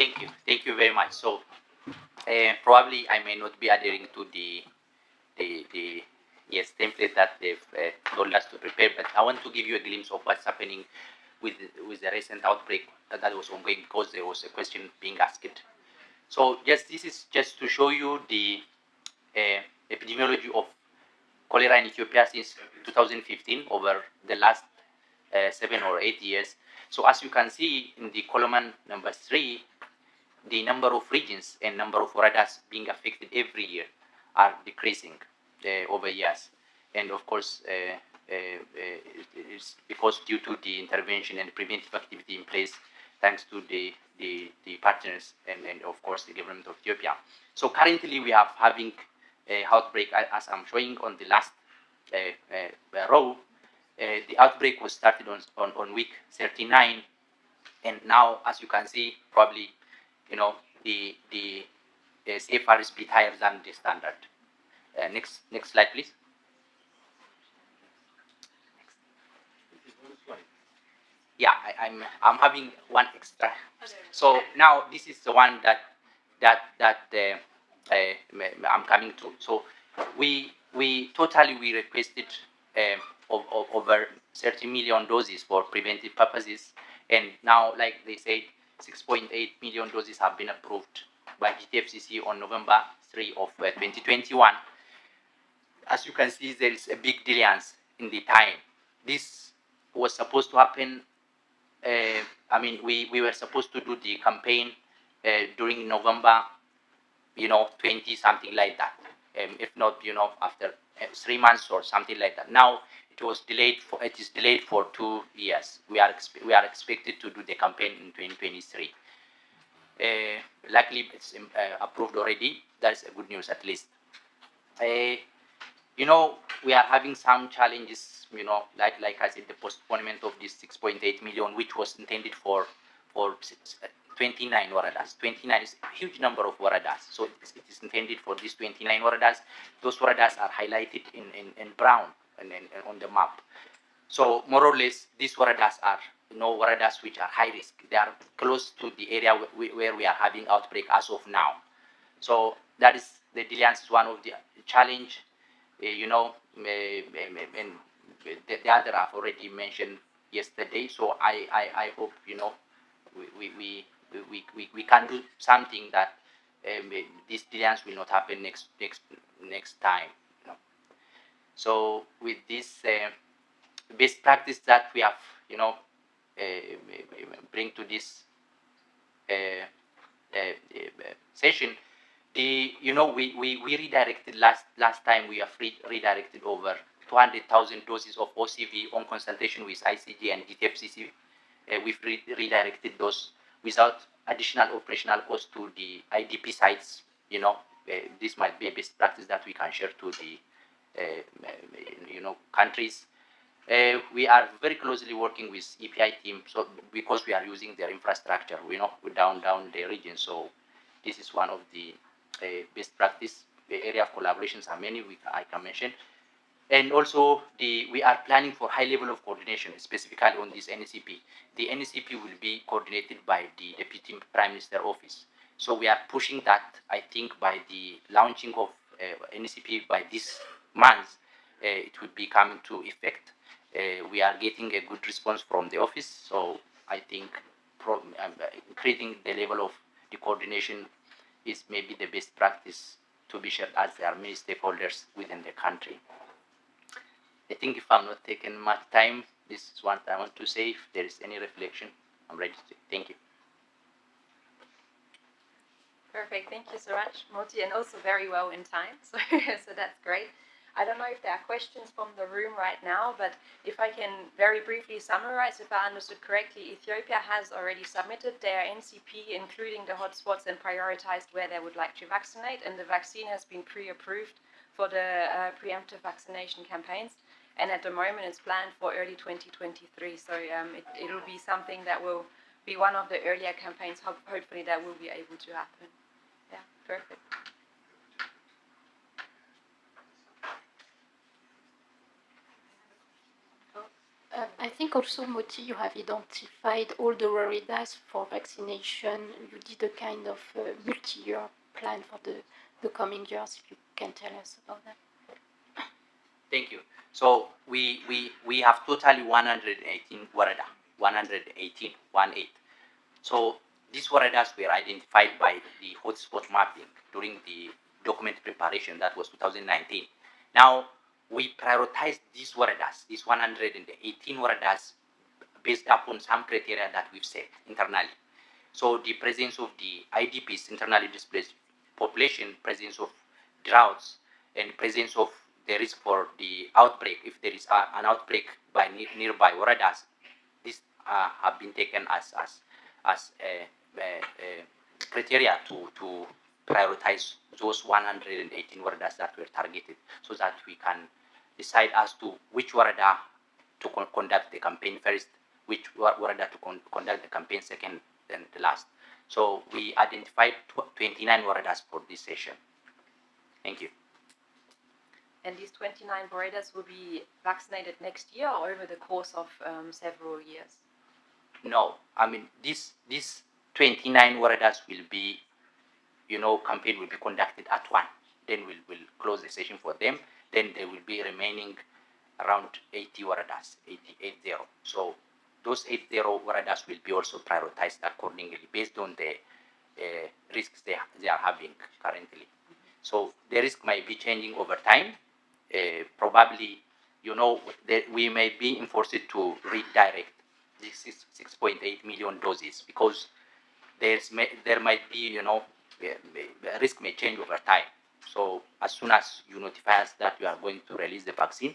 Thank you. Thank you very much. So, uh, probably I may not be adhering to the the, the yes template that they've uh, told us to prepare, but I want to give you a glimpse of what's happening with with the recent outbreak that, that was ongoing because there was a question being asked. So, just this is just to show you the uh, epidemiology of cholera in Ethiopia since 2015 over the last uh, seven or eight years. So as you can see in the column number three, the number of regions and number of woredas being affected every year are decreasing uh, over years. And of course, uh, uh, uh it's because due to the intervention and preventive activity in place, thanks to the, the, the partners and, and of course the government of Ethiopia. So currently we are having a outbreak as I'm showing on the last uh, row. the outbreak was started on, on, on week 39 and now as you can see probably you know, the, the uh, bit higher than the standard. Uh, next, next slide, please. Yeah, I, am I'm, I'm having one extra. So now this is the one that that that uh, uh, I'm coming to. So we we totally we requested um, over 30 million doses for preventive purposes, and now like they said, 6.8 million doses have been approved by GTFCC on November 3 of uh, 2021. As you can see, there is a big delay in the time. This was supposed to happen, uh, I mean, we, we were supposed to do the campaign uh, during November, you know, 20, something like that. Um, if not, you know, after uh, three months or something like that. Now, it was delayed for it is delayed for two years. We are we are expected to do the campaign in 2023. Uh, luckily, it's um, uh, approved already. That's a good news at least. Uh, you know, we are having some challenges. You know, like like I said, the postponement of this 6.8 million, which was intended for for 29 woredas. 29 is a huge number of woredas. So it is, it is intended for these 29 woredas. Those woredas are highlighted in, in, in brown and, and on the map. So more or less, these woredas are you know, woredas which are high risk. They are close to the area where we are having outbreak as of now. So that is the Dilians is one of the challenge. Uh, you know, uh, and the, the, other I've already mentioned yesterday. So I, I, I hope you know we, we, we, we, we can do something that um, these Dilians will not happen next next next time. So with this uh, best practice that we have, you know, uh, bring to this uh, session, the you know we, we, we redirected last last time we have re redirected over 200,000 doses of OCV on consultation with ICG and GTFCC. Uh, we've re redirected those without additional operational cost to the IDP sites. You know, uh, this might be a best practice that we can share to the uh, you know, countries. Uh, we are very closely working with EPI team, so because we are using their infrastructure, we know, down down the region. So this is one of the uh, best practice the area of collaborations are many we, I can mention. And also, the, we are planning for high level of coordination, specifically on this NCP. The NCP will be coordinated by the Deputy Prime Minister Office. So we are pushing that, I think, by the launching of uh, NCP by this months, uh, it would be coming to effect. Uh, we are getting a good response from the office, so I think um, increasing the level of the coordination is maybe the best practice to be shared as there are many stakeholders within the country. I think if I'm not taking much time, this is what I want to say. If there is any reflection, I'm ready to. Thank you. Perfect. Thank you so much, Moti, and also very well in time. So, so that's great. I don't know if there are questions from the room right now, but if I can very briefly summarize, if I understood correctly, Ethiopia has already submitted their NCP, including the hotspots, and prioritized where they would like to vaccinate, and the vaccine has been pre-approved for the uh, preemptive vaccination campaigns. And at the moment, it's planned for early 2023. So um, it, it'll be something that will be one of the earlier campaigns. hopefully, that will be able to happen. Yeah, perfect. Uh, I think also, Moti, you have identified all the Woredas for vaccination. You did a kind of uh, multi-year plan for the, the coming years. If you can tell us about that. Thank you. So we we we have totally 118 woreda, 118, 18. So these woredas were identified by the hotspot mapping during the document preparation. That was 2019. Now we prioritize these woredas, these 118 woredas, based upon some criteria that we've set internally. So the presence of the IDPs, internally displaced population, presence of droughts, and presence of the risk for the outbreak, if there is a, an outbreak by ne nearby woredas, these uh, have been taken as as as a, a, a criteria to to prioritize those 118 woredas that were targeted, so that we can decide as to which woreda to con conduct the campaign first, which woreda to con conduct the campaign second, then the last. So we identified 29 woredas for this session. Thank you. And these 29 woredas will be vaccinated next year or over the course of um, several years? No, I mean, this, this 29 woredas will be, you know, campaign will be conducted at one. Then we'll, we'll close the session for them then there will be remaining around 80 woredas, 80, So those 80 woredas will be also prioritized accordingly based on the uh, risks they, they are having currently. So the risk might be changing over time. Uh, probably, you know, we may be enforced to redirect this 6.8 million doses because there's there might be, you know, uh, risk may change over time. So as soon as you notify us that you are going to release the vaccine,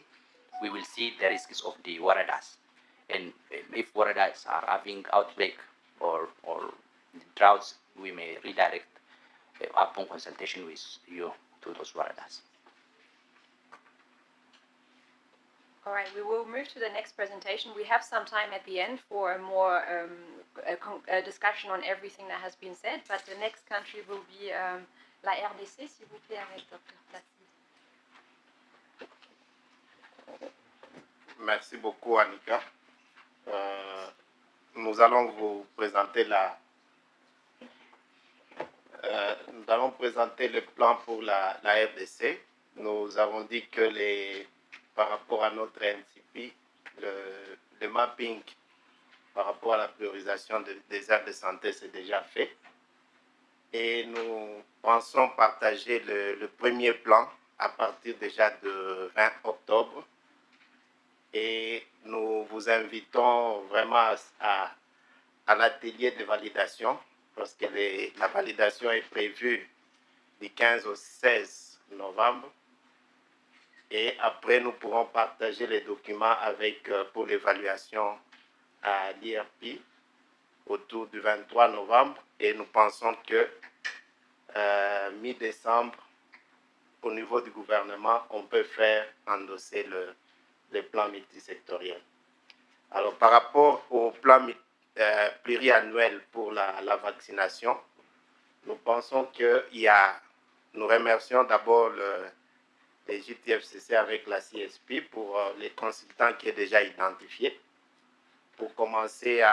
we will see the risks of the woredas. And if woredas are having outbreak or, or droughts, we may redirect uh, upon consultation with you to those woredas. All right, we will move to the next presentation. We have some time at the end for a more um, a, a discussion on everything that has been said, but the next country will be um, la RDC, s'il vous plaît, avec Dr. Merci beaucoup, Annika. Euh, nous allons vous présenter la, euh, nous allons présenter le plan pour la, RDC. Nous avons dit que les, par rapport à notre NCP, le, le mapping par rapport à la priorisation des aires de santé, c'est déjà fait et nous pensons partager le, premier plan à partir déjà de 20 octobre. Et nous vous invitons vraiment à, l'atelier de validation parce que la validation est prévue du 15 au 16 novembre. Et après, nous pourrons partager les documents avec, euh, pour l'évaluation à l'IRP autour du 23 novembre et nous pensons que euh, mi-décembre, au niveau du gouvernement, on peut faire endosser le, le plan multisectoriel. Alors, par rapport au plan euh, pluriannuel pour la, vaccination, nous pensons qu'il y a, nous remercions d'abord le, les JTFCC avec la CSP pour euh, les consultants qui est déjà identifié pour commencer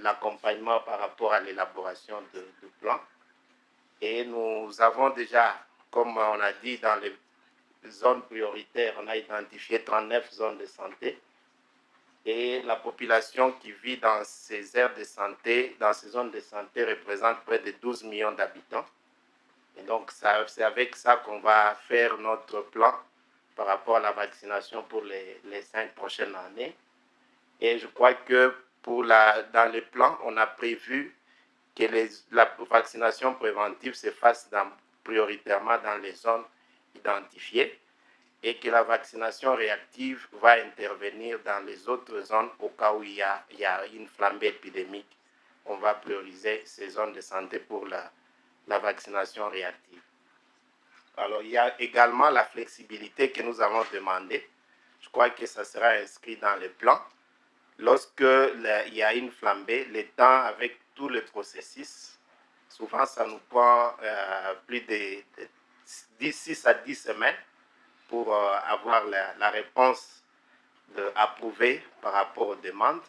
l'accompagnement par rapport à l'élaboration du plan. Et nous avons déjà, comme on a dit, dans les zones prioritaires, on a identifié 39 zones de santé. Et la population qui vit dans ces aires de santé, dans ces zones de santé, représente près de 12 millions d'habitants. Et donc, c'est avec ça qu'on va faire notre plan par rapport à la vaccination pour les, les cinq prochaines années. Et je crois que pour la, dans le plan, on a prévu que la vaccination préventive se fasse prioritairement dans les zones identifiées et que la vaccination réactive va intervenir dans les autres zones au cas où il y a, il y a une flambée épidémique. On va prioriser ces zones de santé pour la, la vaccination réactive. Alors, il y a également la flexibilité que nous avons demandé. Je crois que ça sera inscrit dans le plan lorsque il y a une flambée, le temps avec tout le processus, souvent ça nous prend euh, plus de, 6 à 10 semaines pour euh, avoir la, réponse de approuver par rapport aux demandes.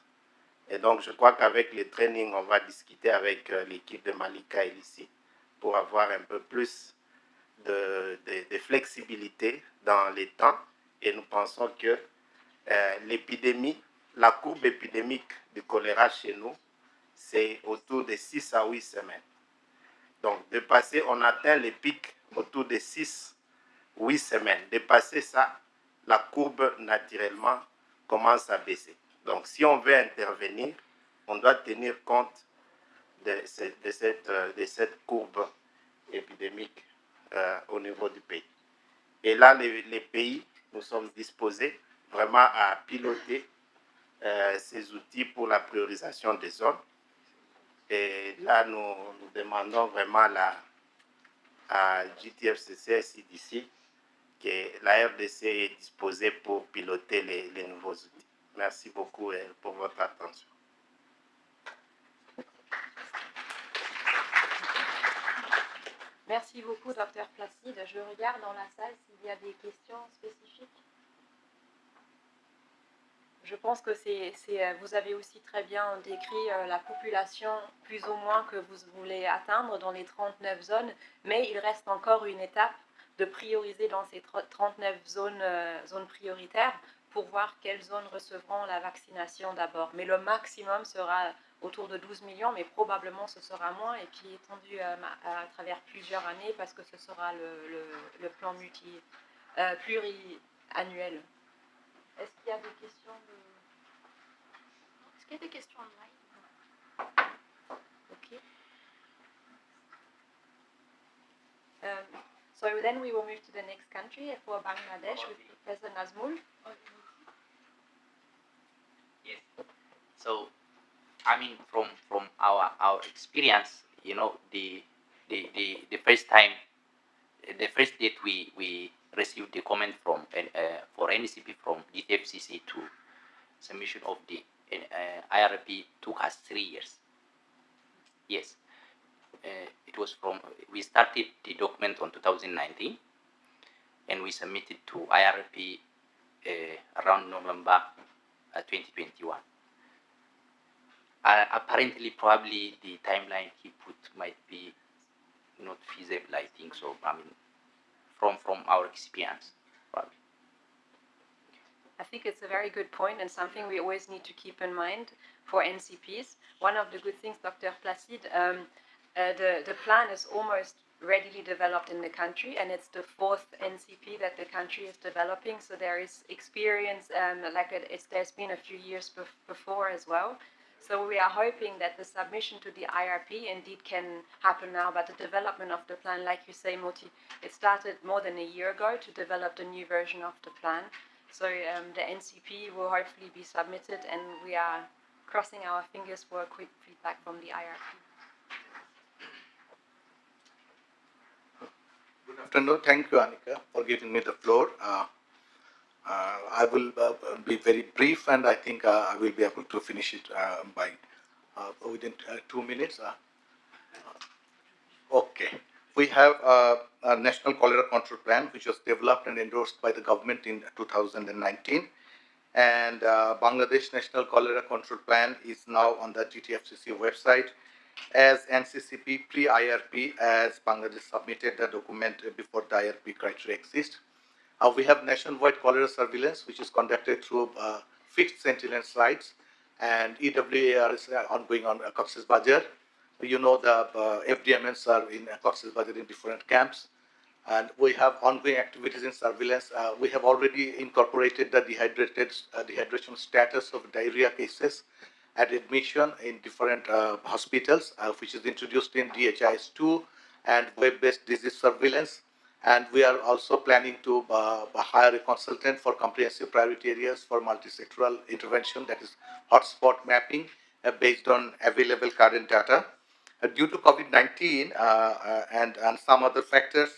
Et donc, je crois qu'avec les trainings, on va discuter avec euh, l'équipe de Malika ici pour avoir un peu plus de, de- de flexibilité dans les temps. Et nous pensons que l'épidémie, la courbe épidémique du choléra chez nous, c'est autour de 6 à 8 semaines. Donc, on atteint les pics autour de 6, 8 semaines. Dépasser ça, la courbe naturellement commence à baisser. Donc, si on veut intervenir, on doit tenir compte de, euh, cette courbe épidémique euh, au niveau du pays. Et là, les pays, nous sommes disposés vraiment à piloter euh, ces outils pour la priorisation des zones. Et là, nous, demandons vraiment la, à GTFCC CDC que la RDC est disposée pour piloter les, nouveaux outils. Merci beaucoup euh, pour votre attention. Merci beaucoup, docteur Placide. Je regarde dans la salle s'il y a des questions spécifiques. Je pense que c'est, euh, vous avez aussi très bien décrit euh, la population plus ou moins que vous voulez atteindre dans les 39 zones, mais il reste encore une étape de prioriser dans ces tro- 39 zones, euh, zones prioritaires pour voir quelles zones recevront la vaccination d'abord. Mais le maximum sera autour de 12 millions, mais probablement ce sera moins et puis étendu ma- à, travers plusieurs années parce que ce sera le, plan multi, pluriannuel. Est-ce qu'il y a des questions de... Est-ce qu'il y a des questions online Ok. Um, so then we will move to the next country for Bangladesh with Professor Nazmul. Yes. So, I mean, from from our our experience, you know, the the the, the first time, the first date we we received a comment from uh, for NCP from the FCC to submission of the uh, IRP took us three years. Yes. Uh, it was from we started the document on 2019 and we submitted to IRP uh, around November uh, 2021. Uh, apparently, probably the timeline he put might be not feasible. I think so. I mean, from from our experience. I think it's a very good point and something we always need to keep in mind for NCPs. One of the good things, Dr. Placide, um, uh, the, the plan is almost readily developed in the country and it's the fourth NCP that the country is developing. So there is experience, um, like it, it's, there's been a few years bef- before as well. So we are hoping that the submission to the IRP indeed can happen now, but the development of the plan, like you say, Moti, it started more than a year ago to develop the new version of the plan. So um, the NCP will hopefully be submitted, and we are crossing our fingers for a quick feedback from the IRP. Good afternoon. Thank you, Annika, for giving me the floor. Uh, I will uh, be very brief, and I think uh, I will be able to finish it uh, by uh, within uh, two minutes. Uh, okay. We have uh, a national cholera control plan, which was developed and endorsed by the government in 2019. And uh, Bangladesh National Cholera Control Plan is now on the GTFCC website as NCCP pre-IRP as Bangladesh submitted the document before the IRP criteria exist. Uh, we have nationwide cholera surveillance, which is conducted through uh, fixed sentinel sites, and EWAR is uh, ongoing on uh, Cox's Bazar. You know the uh, FDMNs are in uh, Cox's Bazar in different camps, and we have ongoing activities in surveillance. Uh, we have already incorporated the dehydrated dehydration status of diarrhea cases at admission in different hospitals, which is introduced in DHIS2 and web-based disease surveillance. And we are also planning to uh, hire a consultant for comprehensive priority areas for multisectoral intervention, that is hotspot mapping uh, based on available current data. Uh, due to COVID-19 uh, uh, and, and some other factors,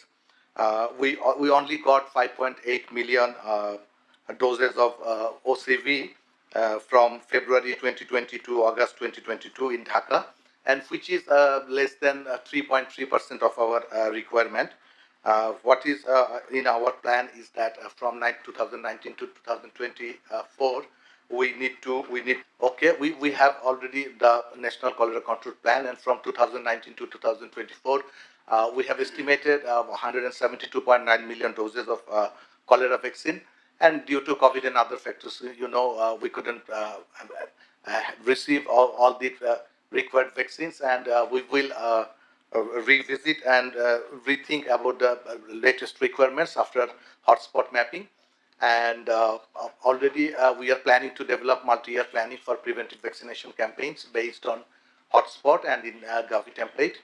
uh, we, we only got 5.8 million uh, doses of uh, OCV uh, from February 2020 to August 2022 in Dhaka, and which is uh, less than uh, 3.3% of our uh, requirement. Uh, what is uh, in our plan is that uh, from 2019 to 2024, we need to we need okay we, we have already the national cholera control plan and from 2019 to 2024 uh, we have estimated uh, 172.9 million doses of uh, cholera vaccine. And due to covid and other factors you know uh, we couldn't uh, uh, receive all, all the required vaccines. And we will revisit and rethink about the latest requirements after hotspot mapping and uh, already uh, we are planning to develop multi-year planning for preventive vaccination campaigns based on hotspot and in uh, Gavi template.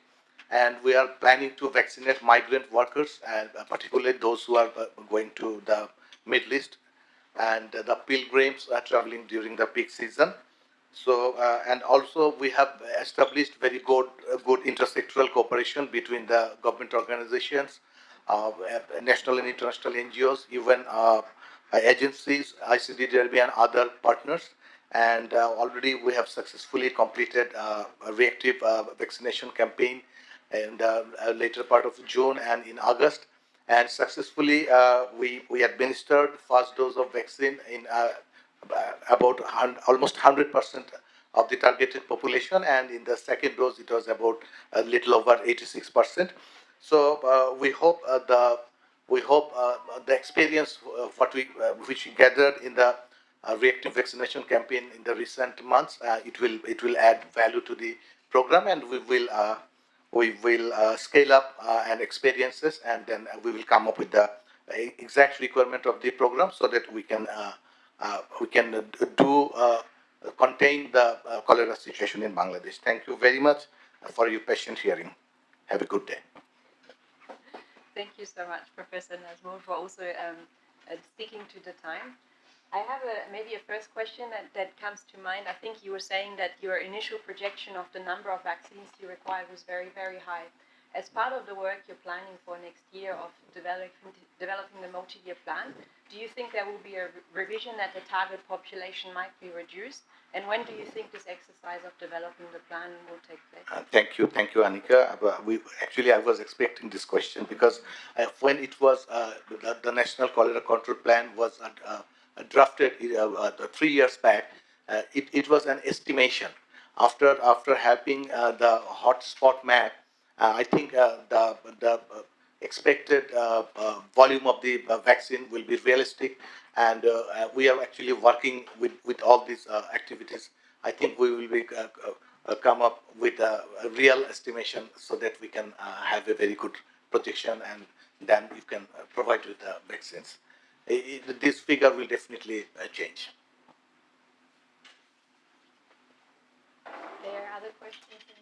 And we are planning to vaccinate migrant workers, and uh, particularly those who are uh, going to the Middle East and the pilgrims are traveling during the peak season. So, uh, and also we have established very good, good intersectoral cooperation between the government organizations, national and international NGOs, even uh, agencies, ICDDRB and other partners. And uh, already we have successfully completed uh, a reactive vaccination campaign in the later part of June and in August. And successfully, we, we administered first dose of vaccine in about almost 100% of the targeted population and in the second dose it was about a little over 86%. So uh, we hope uh, the we hope uh, the experience uh, what we uh, which we gathered in the reactive vaccination campaign in the recent months it will it will add value to the program and we will we will scale up and experiences and then we will come up with the exact requirement of the program so that we can we can do contain the cholera situation in Bangladesh. Thank you very much for your patient hearing. Have a good day. Thank you so much, Professor Nazmul, for also um, uh, sticking to the time. I have a, maybe a first question that, that comes to mind. I think you were saying that your initial projection of the number of vaccines you require was very, very high. As part of the work you're planning for next year of developing, developing the multi-year plan, do you think there will be a revision that the target population might be reduced? And when do you think this exercise of developing the plan will take place? Uh, thank you, thank you, Annika. Uh, we actually I was expecting this question because uh, when it was uh, the, the, National Cholera Control Plan was uh, uh, drafted three years back, it, it was an estimation. After after having the hotspot map, I think the the expected uh, uh, volume of the uh, vaccine will be realistic and uh, uh, we are actually working with, with all these uh, activities. I think we will be, come up with a, a, real estimation so that we can have a very good projection and then you can provide with the vaccines. It, this figure will definitely change. There are other questions?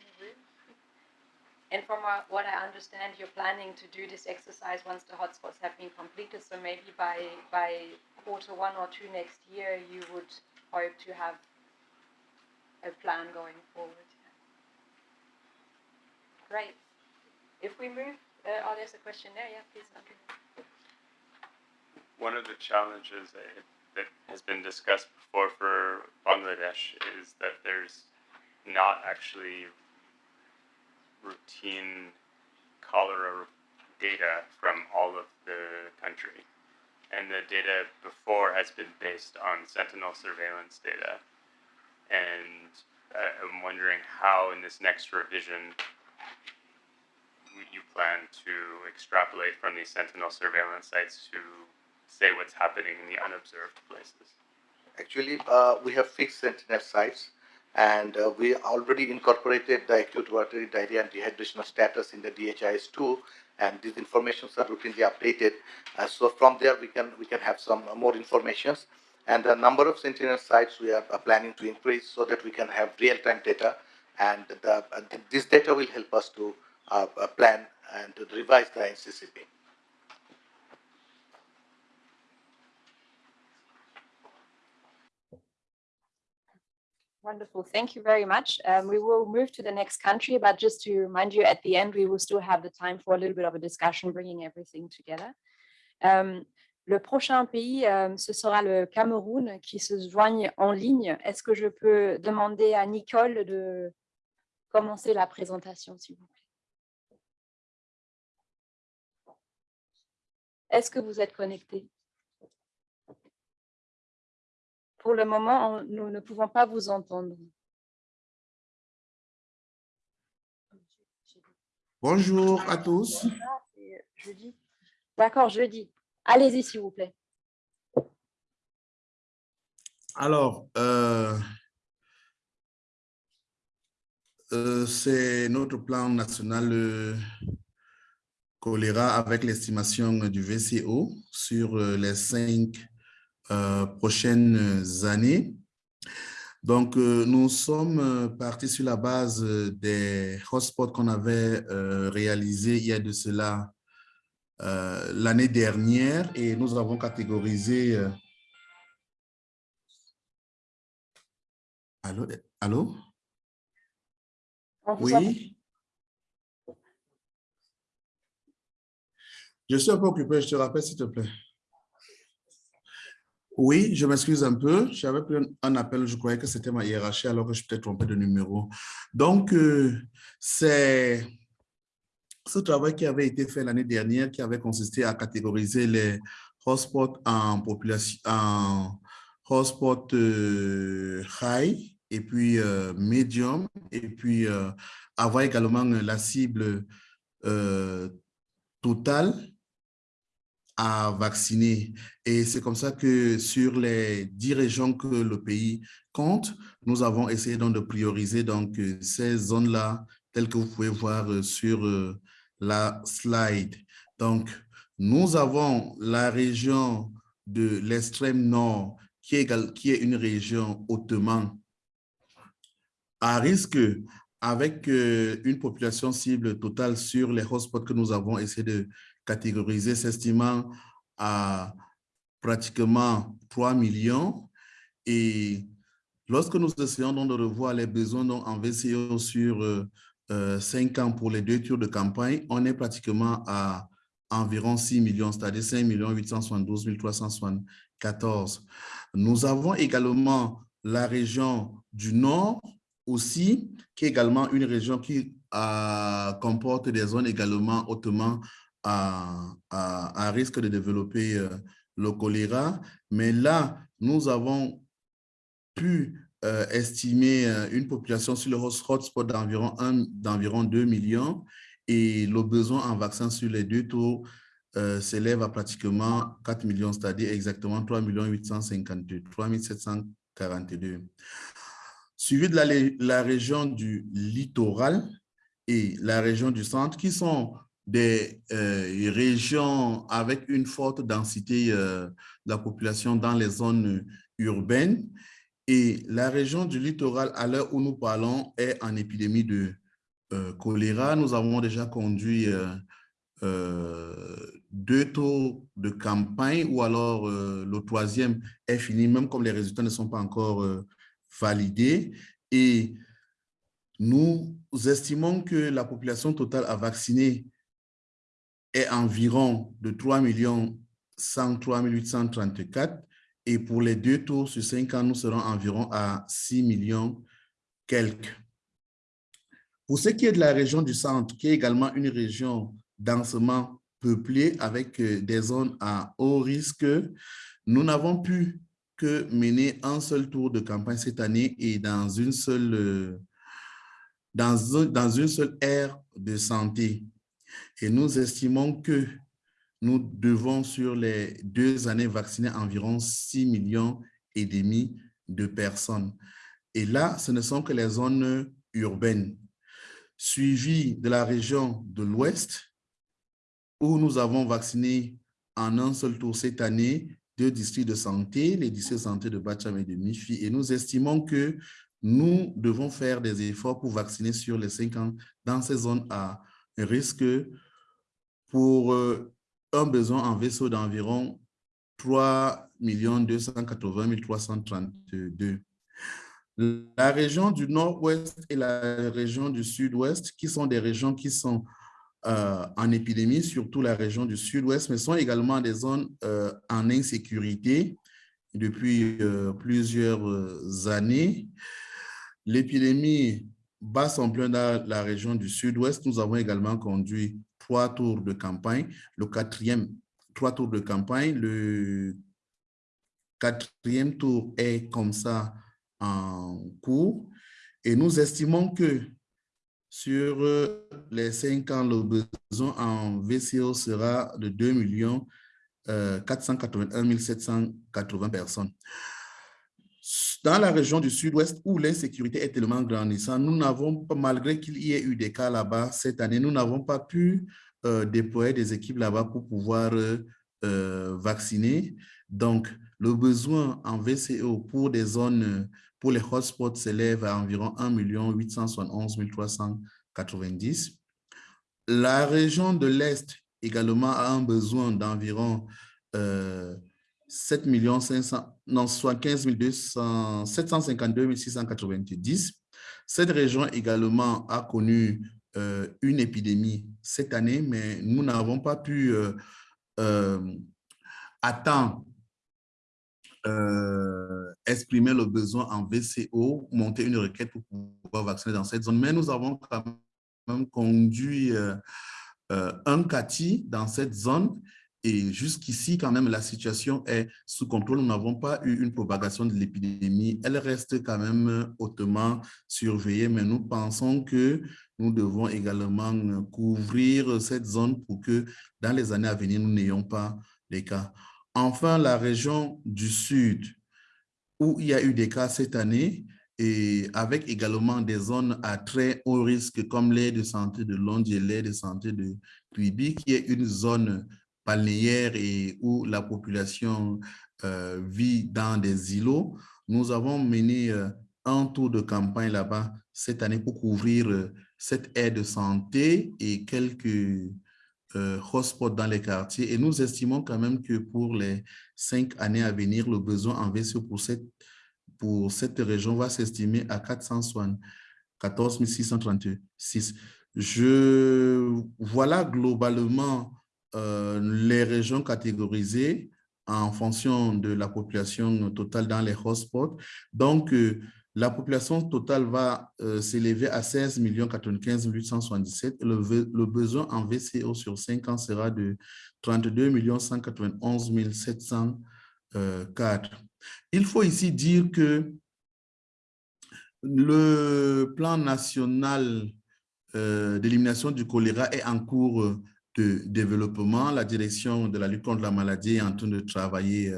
And from what I understand, you're planning to do this exercise once the hotspots have been completed. So maybe by by quarter one or two next year, you would hope to have a plan going forward. Great. If we move, uh, oh, there's a question there. Yeah, please. One of the challenges that, that has been discussed before for Bangladesh is that there's not actually routine cholera data from all of the country and the data before has been based on sentinel surveillance data. And uh, I'm wondering how, in this next revision, you plan to extrapolate from these sentinel surveillance sites to say what's happening in the unobserved places. Actually, uh, we have fixed sentinel sites and uh, we already incorporated the acute watery diarrhea and dehydration status in the DHIS2 and these informations are routinely updated. Uh, so from there we can we can have some more informations and the number of sentinel sites we are planning to increase so that we can have real-time data and the, this data will help us to uh, uh plan and to revise the NCCP. Wonderful. Thank you very much. Um, we will move to the next country, but just to remind you, at the end, we will still have the time for a little bit of a discussion, bringing everything together. Um, le prochain pays, um, ce sera le Cameroun qui se joigne en ligne. Est-ce que je peux demander à Nicole de commencer la présentation, s'il vous plaît? Est-ce que vous êtes connecté Pour le moment, nous ne pouvons pas vous entendre. Bonjour à tous. Jeudi. D'accord, jeudi. Allez-y, s'il vous plaît. Alors, euh, euh, c'est notre plan national euh, choléra avec l'estimation du VCO sur euh, les cinq prochaines années. Donc, euh, nous sommes euh, partis sur la base euh, des hotspots qu'on avait euh, réalisés il y a de cela euh, l'année dernière et nous avons catégorisé euh, Allô? Allô? Oui? Je suis un peu occupé, je te rappelle, s'il te plaît. Oui, je m'excuse un peu. J'avais pris un, appel, je croyais que c'était ma hiérarchie alors que je t'ai trompé de numéro. Donc, euh, c'est ce travail qui avait été fait l'année dernière qui avait consisté à catégoriser les hotspots en population, en hotspot euh, high et puis euh, medium et puis euh, avoir également la cible totale à vacciner. Et c'est comme ça que sur les 10 régions que le pays compte, nous avons essayé donc de prioriser donc euh, ces zones-là telles que vous pouvez voir euh, sur euh, la slide. Donc, nous avons la région de l'extrême nord qui est, qui est une région hautement à risque avec une population cible totale sur les hotspots que nous avons essayé de catégoriser, s'estimant à pratiquement 3 millions. Et lorsque nous essayons donc de revoir les besoins donc en VCO sur euh, euh, 5 ans pour les deux tours de campagne, on est pratiquement à environ 6 millions, c'est-à-dire 5 872 374. Nous avons également la région du Nord aussi, qui est également une région qui euh, comporte des zones également hautement à, risque de développer euh, le choléra. Mais là, nous avons pu euh, estimer euh, une population sur le hot- hotspot d'environ un- d'environ 2 millions et le besoin en vaccins sur les deux euh, s'élève à pratiquement 4 millions, c'est-à-dire exactement 3 852, 3 742 suivi de la, la région du littoral et la région du centre, qui sont des euh, régions avec une forte densité euh, de la population dans les zones urbaines. Et la région du littoral, à l'heure où nous parlons, est en épidémie de euh, choléra. Nous avons déjà conduit deux tours de campagne ou alors le troisième est fini, même comme les résultats ne sont pas encore validés. Et nous estimons que la population totale à vacciner est environ de 3 103 834 et pour les deux tours sur cinq ans, nous serons environ à 6 millions quelques. Pour ce qui est de la région du centre, qui est également une région densément peuplée avec euh, des zones à haut risque, nous n'avons pu que mener un seul tour de campagne cette année et dans une seule, euh, dans, dans une seule ère de santé. Et nous estimons que nous devons, sur les deux années, vacciner environ 6 millions et demi de personnes. Et là, ce ne sont que les zones urbaines, suivies de la région de l'Ouest, où nous avons vacciné en un seul tour cette année deux districts de santé, les districts de santé de Bacham et de Mifi, et nous estimons que nous devons faire des efforts pour vacciner sur les cinq ans dans ces zones à risque pour euh, un besoin en vaisseau d'environ 3 280 332. La région du nord-ouest et la région du sud-ouest, qui sont des régions qui sont euh, en épidémie, surtout la région du sud-ouest, mais sont également des zones euh, en insécurité depuis plusieurs années. L'épidémie bat son plein dans la région du sud-ouest. Nous avons également conduit trois tours de campagne. Le quatrième trois tours de campagne. Le quatrième tour est comme ça en cours. Et nous estimons que sur euh, les cinq ans, le besoin en VCO sera de 2 millions 481 780 personnes. Dans la région du sud-ouest où l'insécurité est tellement grandissante, nous n'avons pas, malgré qu'il y ait eu des cas là-bas cette année, nous n'avons pas pu euh, déployer des équipes là-bas pour pouvoir euh, vacciner. Donc, le besoin en VCO pour des zones pour les hotspots s'élève à environ 1 871 390. La région de l'Est également a un besoin d'environ euh, 7 500, non, soit 15 200, 752 690. Cette région également a connu euh, une épidémie cette année, mais nous n'avons pas pu euh, euh euh, exprimer le besoin en VCO, monter une requête pour pouvoir vacciner dans cette zone. Mais nous avons quand même conduit euh, un CATI dans cette zone et jusqu'ici, quand même, la situation est sous contrôle. Nous n'avons pas eu une propagation de l'épidémie. Elle reste quand même hautement surveillée, mais nous pensons que nous devons également couvrir cette zone pour que dans les années à venir, nous n'ayons pas les cas. Enfin, la région du Sud, où il y a eu des cas cette année, et avec également des zones à très haut risque comme l'aire de santé de Londres et l'aire de santé de Quibi, qui est une zone balnéaire et où la population euh, vit dans des îlots. Nous avons mené euh, un tour de campagne là-bas cette année pour couvrir euh, cette aire de santé et quelques hotspots dans les quartiers. Et nous estimons quand même que pour les cinq années à venir, le besoin en VCO pour cette, pour cette région va s'estimer à 414 636. Je, voilà globalement euh, les régions catégorisées en fonction de la population totale dans les hotspots. Donc, euh, la population totale va euh, s'élever à 16 95 877. Le, besoin en VCO sur 5 ans sera de 32 191 704. Il faut ici dire que le plan national d'élimination du choléra est en cours de développement. La direction de la lutte contre la maladie est en train de travailler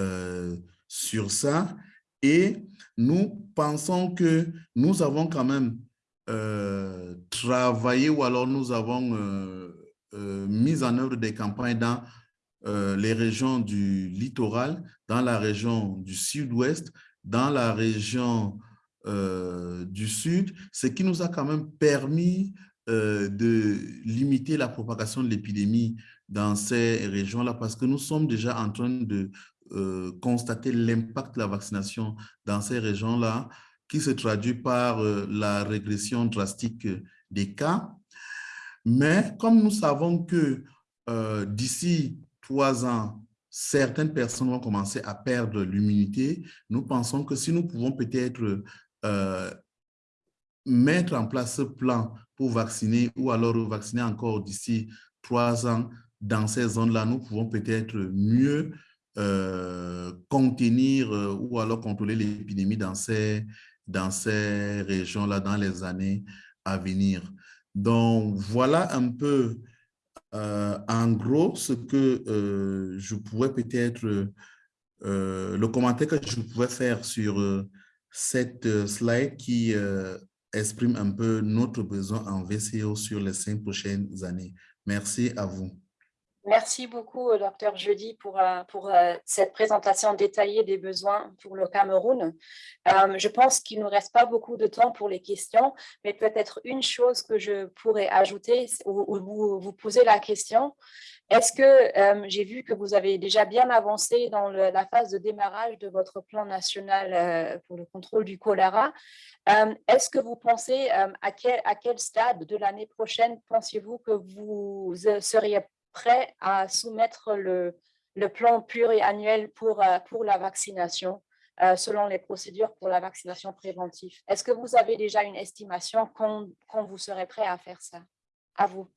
euh, sur ça. Et nous pensons que nous avons quand même euh, travaillé ou alors nous avons euh, euh, mis en œuvre des campagnes dans les régions du littoral, dans la région du sud-ouest, dans la région du sud, ce qui nous a quand même permis de limiter la propagation de l'épidémie dans ces régions-là parce que nous sommes déjà en train de euh, constater l'impact de la vaccination dans ces régions-là, qui se traduit par euh, la régression drastique des cas. Mais comme nous savons que euh, d'ici trois ans, certaines personnes vont commencer à perdre l'immunité, nous pensons que si nous pouvons peut-être mettre en place ce plan pour vacciner ou alors vacciner encore d'ici trois ans dans ces zones-là, nous pouvons peut-être mieux euh, contenir euh, ou alors contrôler l'épidémie dans ces, dans ces régions-là dans les années à venir. Donc, voilà un peu euh, en gros ce que je pourrais peut-être, le commentaire que je pouvais faire sur cette slide qui exprime un peu notre besoin en VCO sur les cinq prochaines années. Merci à vous. Merci beaucoup, euh, docteur Jeudi, pour, euh, euh, cette présentation détaillée des besoins pour le Cameroun. je pense qu'il ne nous reste pas beaucoup de temps pour les questions, mais peut-être une chose que je pourrais ajouter ou, vous, vous poser la question. Est-ce que j'ai vu que vous avez déjà bien avancé dans la phase de démarrage de votre plan national pour le contrôle du choléra Est-ce que vous pensez à quel, stade de l'année prochaine pensez-vous que vous seriez prêt à soumettre le, le plan pluriannuel pour, euh, pour la vaccination euh, selon les procédures pour la vaccination préventive? Est-ce que vous avez déjà une estimation quand, quand, vous serez prêt à faire ça? À vous.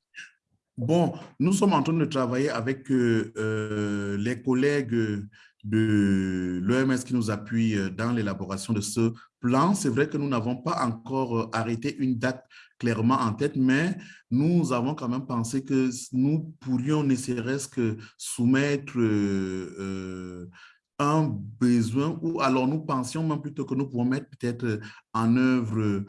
Bon, nous sommes en train de travailler avec euh, euh, les collègues de l'OMS qui nous appuient euh, dans l'élaboration de ce plan. C'est vrai que nous n'avons pas encore arrêté une date clairement en tête, mais nous avons quand même pensé que nous pourrions ne serait-ce que soumettre un besoin, ou alors nous pensions même plutôt que nous pouvons mettre peut-être en œuvre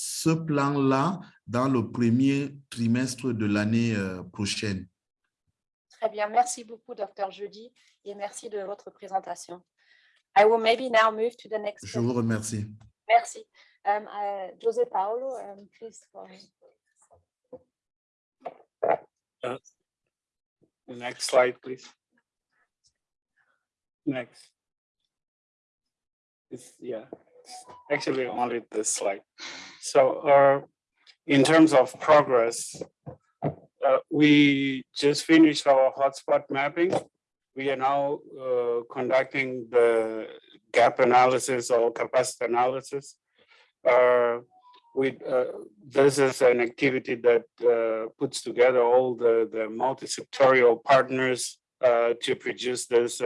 ce plan-là dans le premier trimestre de l'année prochaine. Très bien, merci beaucoup, Dr. Jeudi, et merci de votre présentation. I will maybe now move to the next. Je vous remercie. Merci. Um, uh, José Paulo, um, please. Uh, Next slide, please. Next. It's, yeah, actually only this slide. So, uh, in terms of progress, uh, we just finished our hotspot mapping. We are now, uh, conducting the gap analysis or capacity analysis. Uh, we, uh, this is an activity that, uh, puts together all the, the multi-sectorial partners, to produce this,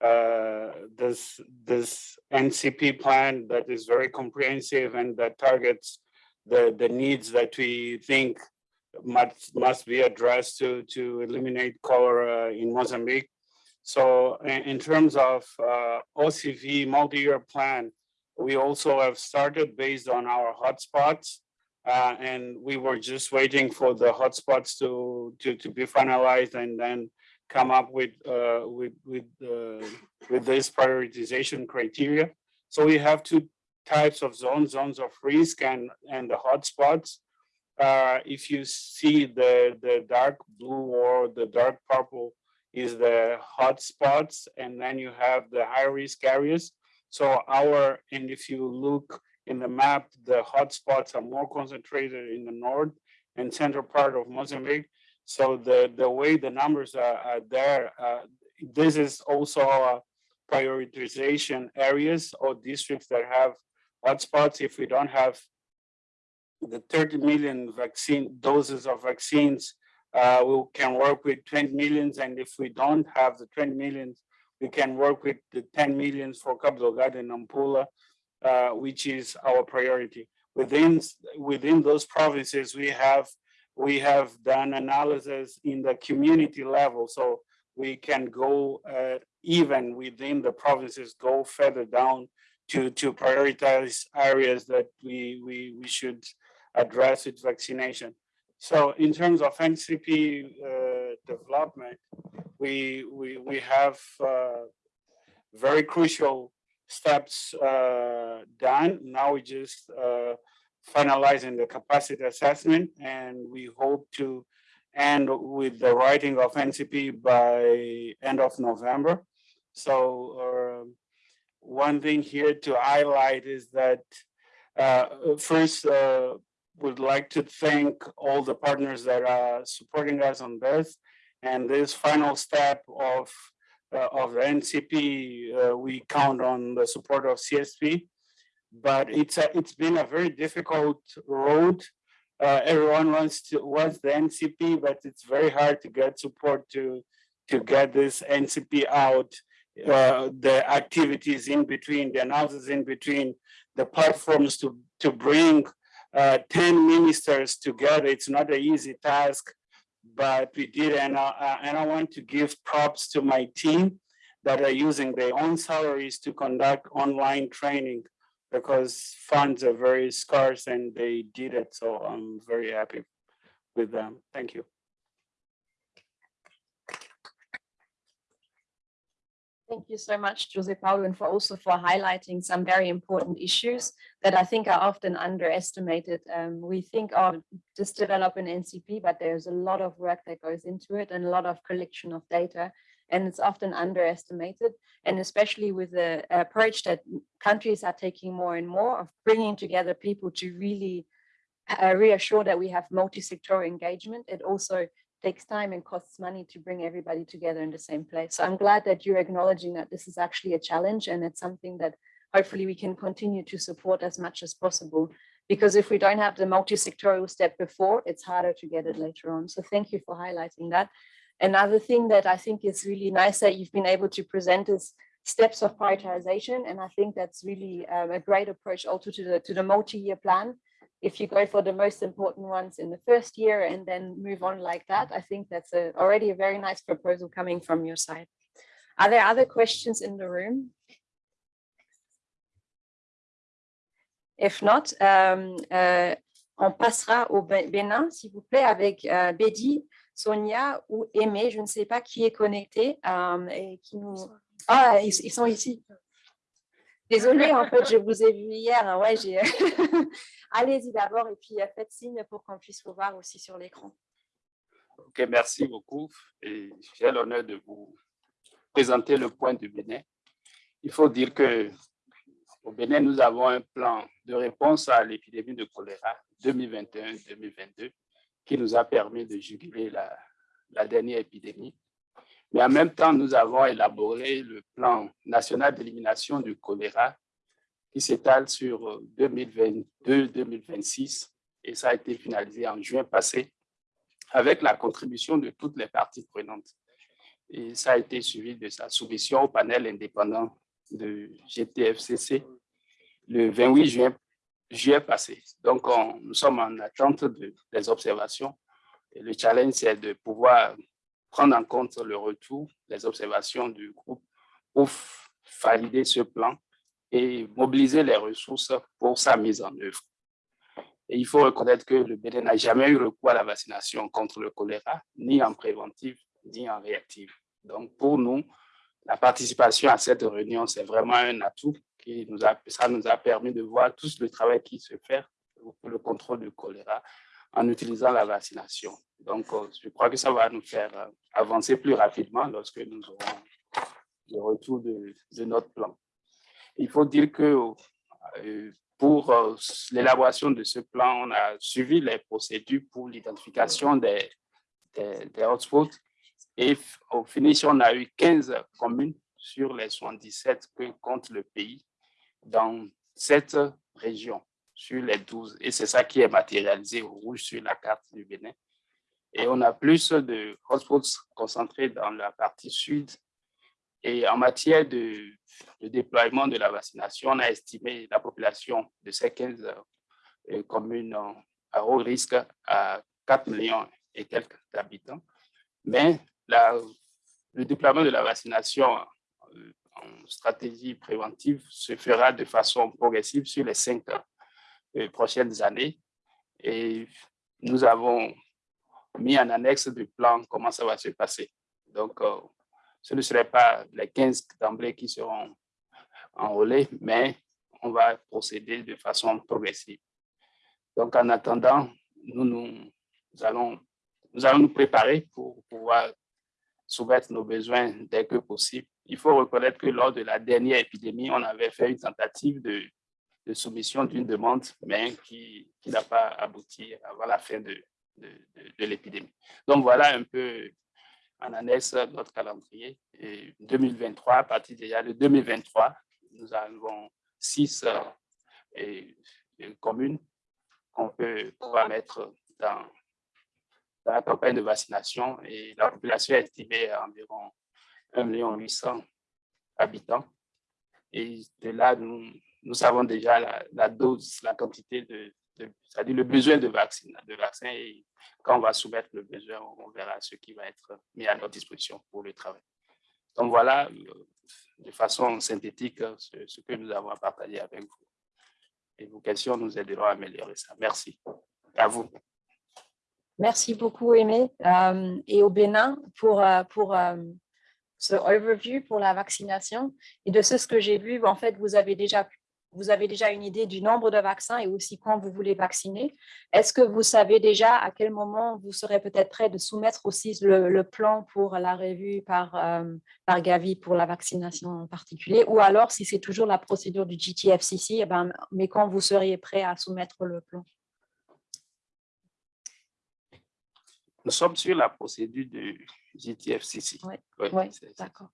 uh, this, this NCP plan that is very comprehensive and that targets the, the needs that we think must, must be addressed to, to eliminate cholera in Mozambique. So in, in terms of uh, OCV multi-year plan, we also have started based on our hotspots. Uh, and we were just waiting for the hotspots to, to, to be finalized and then come up with, uh, with, with, uh, with this prioritization criteria. So we have two types of zones, zones of risk and, and the hotspots. Uh, if you see the, the dark blue or the dark purple is the hotspots, and then you have the high risk areas. So our, and if you look in the map, the hotspots are more concentrated in the north and central part of Mozambique. So the, the way the numbers are, are there, uh, this is also prioritization areas or districts that have hotspots. If we don't have the 30 million vaccine doses of vaccines, uh, we can work with 20 millions. And if we don't have the 20 millions, we can work with the 10 millions for Cabo Delgado and Nampula, uh, which is our priority. Within, within those provinces, we have, we have done analysis in the community level. So we can go uh, even within the provinces, go further down to, to prioritize areas that we, we, we should address with vaccination. So in terms of NCP uh, development, we, we, we have uh, very crucial steps uh, done. Now we just uh, finalizing the capacity assessment and we hope to end with the writing of NCP by end of November. So uh, one thing here to highlight is that uh, first, uh, would like to thank all the partners that are supporting us on this. And this final step of, uh, of the NCP, uh, we count on the support of CSP. But it's a, it's been a very difficult road. Uh, everyone wants to wants the NCP, but it's very hard to get support to to get this NCP out. Uh, the activities in between, the analysis in between, the platforms to to bring uh, 10 ministers together. It's not an easy task, but we did. And, uh, and I want to give props to my team that are using their own salaries to conduct online training because funds are very scarce and they did it. So I'm very happy with them. Thank you. Thank you so much, Jose Paulo, and for also for highlighting some very important issues that I think are often underestimated. Um, we think of just develop an NCP, but there's a lot of work that goes into it and a lot of collection of data, and it's often underestimated. And especially with the approach that countries are taking more and more of bringing together people to really uh, reassure that we have multi-sectoral engagement. It also takes time and costs money to bring everybody together in the same place. So I'm glad that you're acknowledging that this is actually a challenge and it's something that hopefully we can continue to support as much as possible Because if we don't have the multi-sectoral step before, it's harder to get it later on. So thank you for highlighting that. Another thing that I think is really nice that you've been able to present is steps of prioritization. And I think that's really um, a great approach also to the, to the multi-year plan. If you go for the most important ones in the first year and then move on like that, I think that's a, already a very nice proposal coming from your side. Are there other questions in the room? If not, euh, euh, on passera au Bé- Bénin, s'il vous plaît, avec euh, Bédi, Sonia ou Aimé. Je ne sais pas qui est connecté euh, et qui nous... Ah, ils, ils sont ici. Désolée, en fait, je vous ai vu hier. hein, Ouais, j'ai... Allez-y d'abord et puis euh, faites signe pour qu'on puisse vous voir aussi sur l'écran. Ok, merci beaucoup. Et j'ai l'honneur de vous présenter le point du Bénin. Il faut dire que au Bénin, nous avons un plan de réponse à l'épidémie de choléra 2021-2022 qui nous a permis de juguler la, dernière épidémie. Mais en même temps, nous avons élaboré le plan national d'élimination du choléra qui s'étale sur 2022-2026 et ça a été finalisé en juin passé avec la contribution de toutes les parties prenantes. Et ça a été suivi de sa soumission au panel indépendant de GTFCC le 28 juin, juillet passé. Donc, on- nous sommes en attente de- des observations. Le challenge, c'est de pouvoir prendre en compte le retour, les observations du groupe pour valider ce plan et mobiliser les ressources pour sa mise en œuvre. Et il faut reconnaître que le Bénin n'a jamais eu recours à la vaccination contre le choléra, ni en préventive, ni en réactive. Donc, pour nous, la participation à cette réunion, c'est vraiment un atout qui nous a, ça nous a permis de voir tout le travail qui se fait pour le contrôle du choléra en utilisant la vaccination. Donc, euh, je crois que ça va nous faire euh, avancer plus rapidement lorsque nous aurons le retour de, de notre plan. Il faut dire que euh, pour l'élaboration de ce plan, on a suivi les procédures pour l'identification des, des, des hotspots et au finish, on a eu 15 communes sur les 77 que compte le pays dans cette région sur les 12. Et c'est ça qui est matérialisé au rouge sur la carte du Bénin. Et on a plus de hotspots concentrés dans la partie sud. Et en matière de, déploiement de la vaccination, on a estimé la population de ces 15 euh, communes à haut risque à 4 millions et quelques habitants. Mais le déploiement de la vaccination stratégie préventive se fera de façon progressive sur les cinq euh, prochaines années. Et nous avons mis en annexe du plan comment ça va se passer. Donc, euh, ce ne serait pas les 15 d'emblée qui seront enrôlés, mais on va procéder de façon progressive. Donc, en attendant, nous, nous allons, nous allons nous préparer pour pouvoir soumettre nos besoins dès que possible. Il faut reconnaître que lors de la dernière épidémie, on avait fait une tentative de, soumission d'une demande, mais qui, n'a pas abouti avant la fin de, l'épidémie. Donc voilà un peu en annexe notre calendrier. Et 2023, à partir de 2023, nous avons six euh, communes qu'on peut pouvoir mettre dans, dans la campagne de vaccination et la population est estimée à environ 1 800 habitants. Et de là, nous, nous savons déjà la, dose, la quantité de, c'est-à-dire le besoin de vaccin, de vaccin. Et quand on va soumettre le besoin, on verra ce qui va être mis à notre disposition pour le travail. Donc voilà, euh, de façon synthétique, euh, ce, ce que nous avons à partager avec vous. Et vos questions nous aideront à améliorer ça. Merci. À vous. Merci beaucoup, Aimé. Euh, et au Bénin, pour, euh, pour euh, ce overview pour la vaccination. Et de ce, que j'ai vu, en fait, vous avez déjà vous avez déjà une idée du nombre de vaccins et aussi quand vous voulez vacciner. Est-ce que vous savez déjà à quel moment vous serez peut-être prêt de soumettre aussi le, plan pour la revue par, par Gavi pour la vaccination en particulier? Ou alors, si c'est toujours la procédure du GTFCC, eh ben, mais quand vous seriez prêt à soumettre le plan? Nous sommes sur la procédure de GTFCC. Oui, d'accord.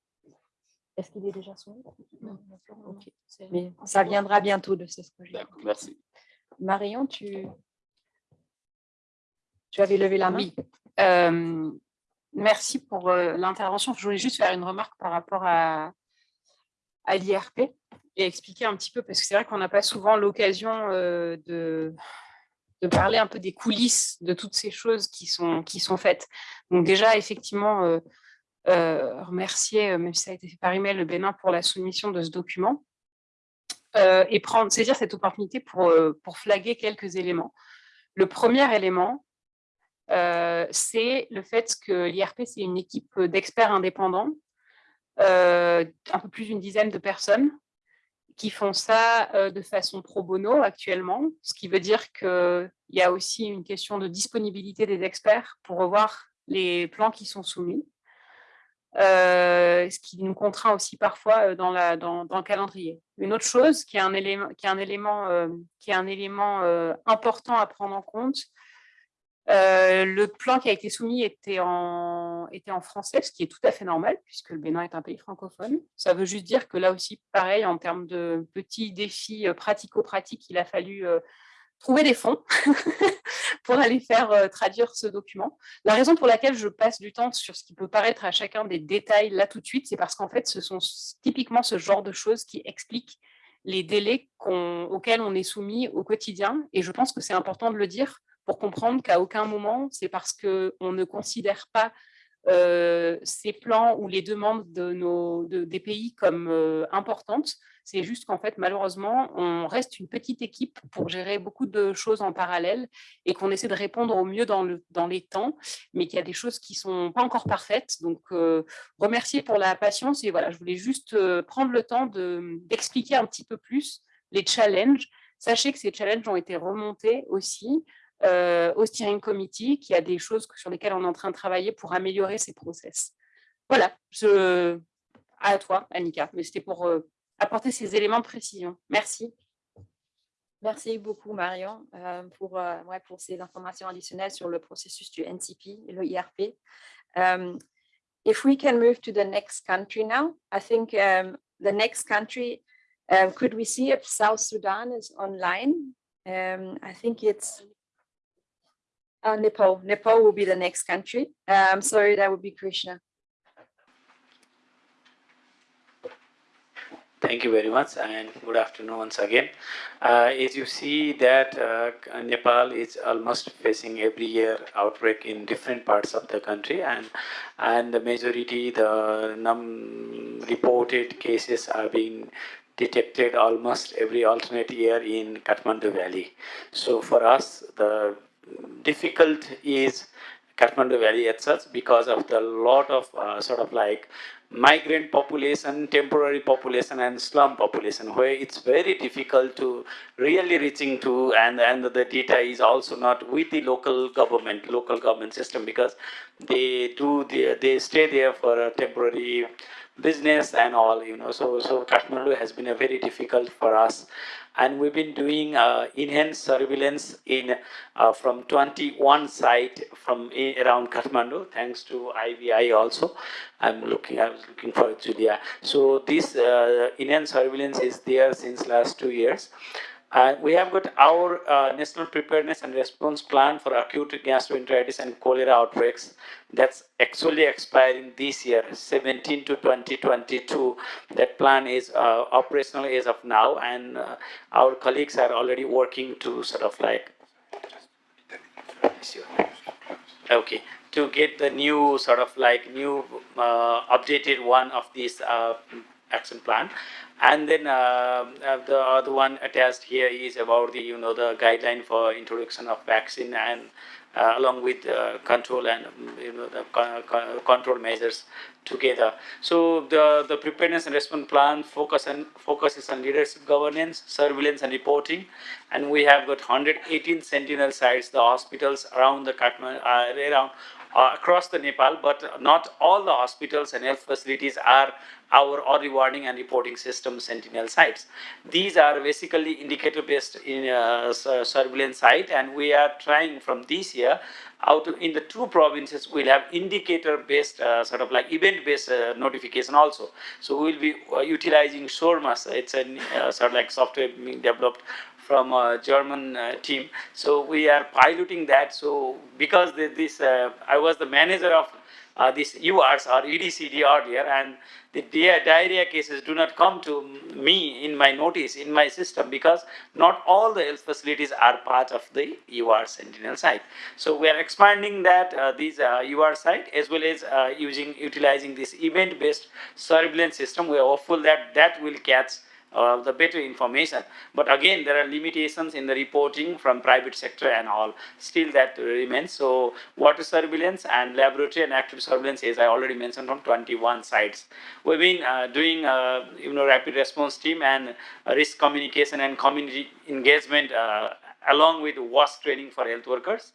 Est-ce qu'il est déjà soumis Non, Ok. Mais ça viendra bientôt de ce que j'ai. D'accord, merci. Marion, tu, tu avais levé la main? Oui. Euh, merci pour euh, l'intervention. Je voulais juste faire une remarque par rapport à, à l'IRP et expliquer un petit peu, parce que c'est vrai qu'on n'a pas souvent l'occasion euh, de, de parler un peu des coulisses de toutes ces choses qui sont, qui sont faites. Donc déjà, effectivement, remercier, même si ça a été fait par email, le Bénin pour la soumission de ce document. et prendre, saisir cette opportunité pour, pour flaguer quelques éléments. Le premier élément, euh, c'est le fait que l'IRP, c'est une équipe d'experts indépendants, euh, un peu plus d'une dizaine de personnes, qui font ça euh, de façon pro bono actuellement, ce qui veut dire qu'il y a aussi une question de disponibilité des experts pour revoir les plans qui sont soumis. ce qui nous contraint aussi parfois dans, la, dans, le calendrier. Une autre chose qui est un élément, qui est un élément, qui est un élément important à prendre en compte, euh, le plan qui a été soumis était en, était en français, ce qui est tout à fait normal, puisque le Bénin est un pays francophone. Ça veut juste dire que là aussi, pareil, en termes de petits défis euh, pratico-pratiques, il a fallu euh, trouver des fonds pour aller faire traduire ce document. La raison pour laquelle je passe du temps sur ce qui peut paraître à chacun des détails là tout de suite, c'est parce qu'en fait, ce sont typiquement ce genre de choses qui expliquent les délais auxquels on est soumis au quotidien. Et je pense que c'est important de le dire pour comprendre qu'à aucun moment, c'est parce qu'on ne considère pas euh, ces plans ou les demandes de nos, des pays comme euh, importantes. C'est juste qu'en fait, malheureusement, on reste une petite équipe pour gérer beaucoup de choses en parallèle et qu'on essaie de répondre au mieux dans, le, dans les temps, mais qu'il y a des choses qui ne sont pas encore parfaites. Donc, euh, remercier pour la patience. Et voilà, je voulais juste prendre le temps d'expliquer un petit peu plus les challenges. Sachez que ces challenges ont été remontés aussi euh, au steering committee, qui a des choses sur lesquelles on est en train de travailler pour améliorer ces process. Voilà, à toi, Annika, mais c'était pour euh, apporter ces éléments de précision. Merci. Merci beaucoup, Marion, euh, pour, ouais, pour ces informations additionnelles sur le processus du NCP et le IRP. Um, if we can move to the next country now, I think um, the next country, um, could we see if South Sudan is online? Um, I think it's Uh, Nepal. Nepal will be the next country. Um, so that would be Krishna. Thank you very much and good afternoon once again. Uh, as you see that uh, Nepal is almost facing every year outbreak in different parts of the country and and the majority the num reported cases are being detected almost every alternate year in Kathmandu Valley. So for us the difficult is Kathmandu Valley itself because of the lot of uh, sort of like migrant population, temporary population and slum population where it's very difficult to really reaching to and, and the data is also not with the local government, local government system because they do, the, they stay there for a temporary business and all, you know, so, so Kathmandu has been a very difficult for us and we've been doing uh, enhanced surveillance in uh, from 21 site from around Kathmandu thanks to IVI also. I'm looking I was looking for Julia. So this uh, enhanced surveillance is there since last two years uh, we have got our uh, national preparedness and response plan for acute gastroenteritis and cholera outbreaks. That's actually expiring this year 17 to 2022 that plan is uh, operational as of now and uh, our colleagues are already working to sort of like okay to get the new sort of like new uh, updated one of these uh, action plan and then uh, uh, the other one attached here is about the you know the guideline for introduction of vaccine and uh, along with uh, control and you know the control measures together. So the the preparedness and response plan focus and focuses on leadership governance, surveillance and reporting, and we have got 118 sentinel sites, the hospitals around the Kathmandu, uh, around uh, across the Nepal, but not all the hospitals and health facilities are our early warning and reporting system sentinel sites. These are basically indicator based in uh, surveillance site and we are trying from this year out in the two provinces we'll have indicator based uh, sort of like event based uh, notification also. So we'll be uh, utilizing SORMAS, it's a uh, sort of like software being developed from a German uh, team. So we are piloting that. So because this, uh, I was the manager of uh, these EWARS or EDCD earlier, and the diarrhea cases do not come to me in my notice, in my system, because not all the health facilities are part of the EWARS Sentinel site. So we are expanding that, uh, these uh, EWARS site, as well as uh, using, utilizing this event-based surveillance system. We are hopeful that that will catch uh, the better information. But again, there are limitations in the reporting from private sector and all. Still that remains. So water surveillance and laboratory and active surveillance, as I already mentioned, from 21 sites. We've been uh, doing, uh, you know, rapid response team and risk communication and community engagement uh, along with WASH training for health workers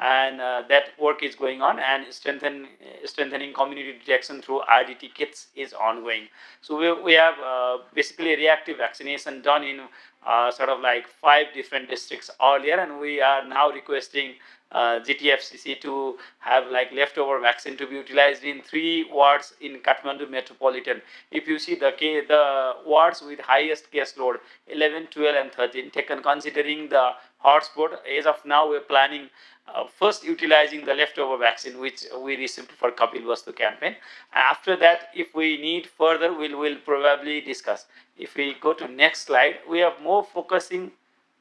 and uh, that work is going on and strengthen, strengthening community detection through RDT kits is ongoing. So we, we have uh, basically reactive vaccination done in uh, sort of like five different districts earlier and we are now requesting uh, GTFCC to have like leftover vaccine to be utilized in three wards in Kathmandu metropolitan. If you see the the wards with highest case load, 11, 12 and 13 taken considering the hotspot, as of now we're planning uh, first utilizing the leftover vaccine which we received for Kapil Vastu campaign. After that, if we need further, we'll, we'll probably discuss. If we go to next slide, we have more focusing,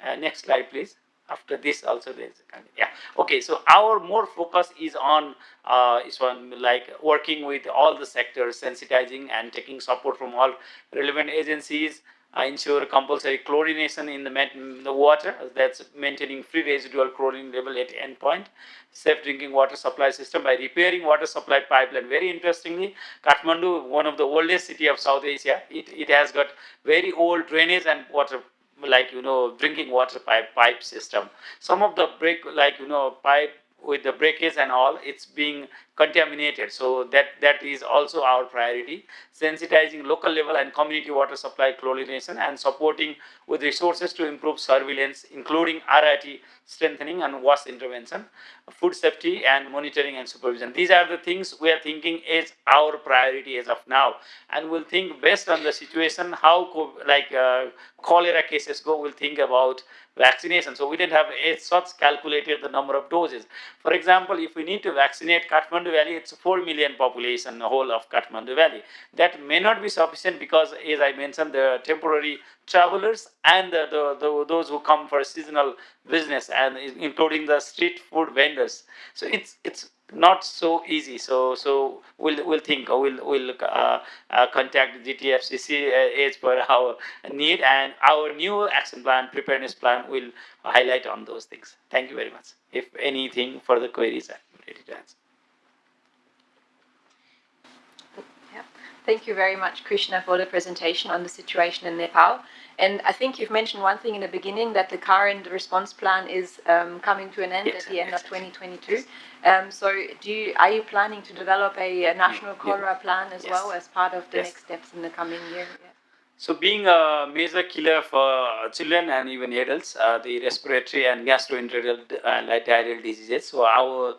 uh, next slide please. After this also there's yeah. Okay, so our more focus is on, uh, is on like working with all the sectors, sensitizing and taking support from all relevant agencies, ensure compulsory chlorination in the, the water, that's maintaining free residual chlorine level at endpoint, safe drinking water supply system by repairing water supply pipeline. Very interestingly, Kathmandu, one of the oldest city of South Asia, it, it has got very old drainage and water like you know drinking water pipe pipe system. Some of the break like you know pipe with the breakage and all it's being contaminated. So that, that is also our priority, sensitizing local level and community water supply chlorination and supporting with resources to improve surveillance, including RIT strengthening and WASH intervention, food safety and monitoring and supervision. These are the things we are thinking is our priority as of now. And we'll think based on the situation, how like uh, cholera cases go, we'll think about vaccination. So we didn't have a such calculated the number of doses. For example, if we need to vaccinate Kathmandu Kathmandu Valley, it's 4 million population, the whole of Kathmandu Valley. That may not be sufficient because, as I mentioned, the temporary travelers and the, the, the, those who come for seasonal business and including the street food vendors. So it's, it's not so easy. So so we'll we'll think we'll we'll uh, uh, contact GTFCC uh, as per our need and our new action plan preparedness plan will highlight on those things. Thank you very much. If anything further queries, I'm ready to answer. Thank you very much, Krishna, for the presentation on the situation in Nepal. And I think you've mentioned one thing in the beginning that the current response plan is um, coming to an end yes, at the end yes, of 2022. Yes. Um, so, do you, are you planning to develop a, a national cholera plan as well as part of the next steps in the coming year? Yeah. So being a major killer for children and even adults, uh, the respiratory and gastrointestinal uh, diarrheal diseases. So our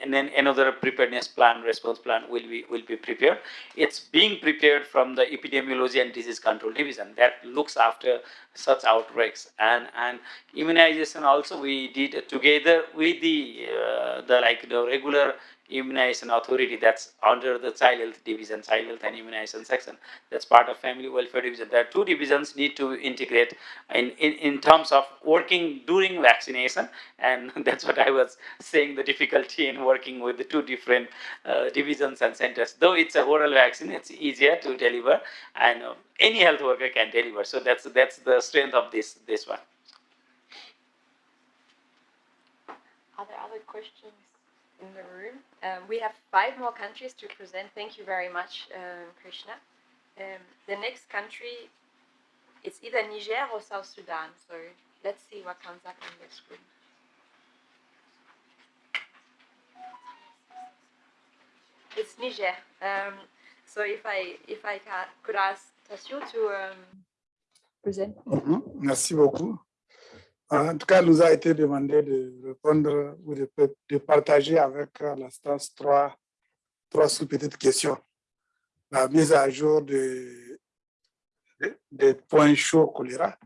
and then another preparedness plan, response plan will be will be prepared. It's being prepared from the epidemiology and disease control division that looks after such outbreaks and and immunization also we did together with the uh, the like the regular immunization authority that's under the child health division, child health and immunization section. That's part of family welfare division. There are two divisions need to integrate in, in, in terms of working during vaccination. And that's what I was saying, the difficulty in working with the two different uh, divisions and centers. Though it's a oral vaccine, it's easier to deliver and uh, any health worker can deliver. So that's, that's the strength of this, this one. Are there other questions? In the room. Um, we have five more countries to present. Thank you very much, uh, Krishna. Um, the next country, is either Niger or South Sudan. So let's see what comes up on the screen. It's Niger. Um, so if I if I could ask Tassio to um, present. Mm -hmm. Merci beaucoup. En tout cas, nous a été demandé de répondre ou de, partager avec l'instance trois, trois sous-petites questions. La mise à jour des de, de points chauds choléra,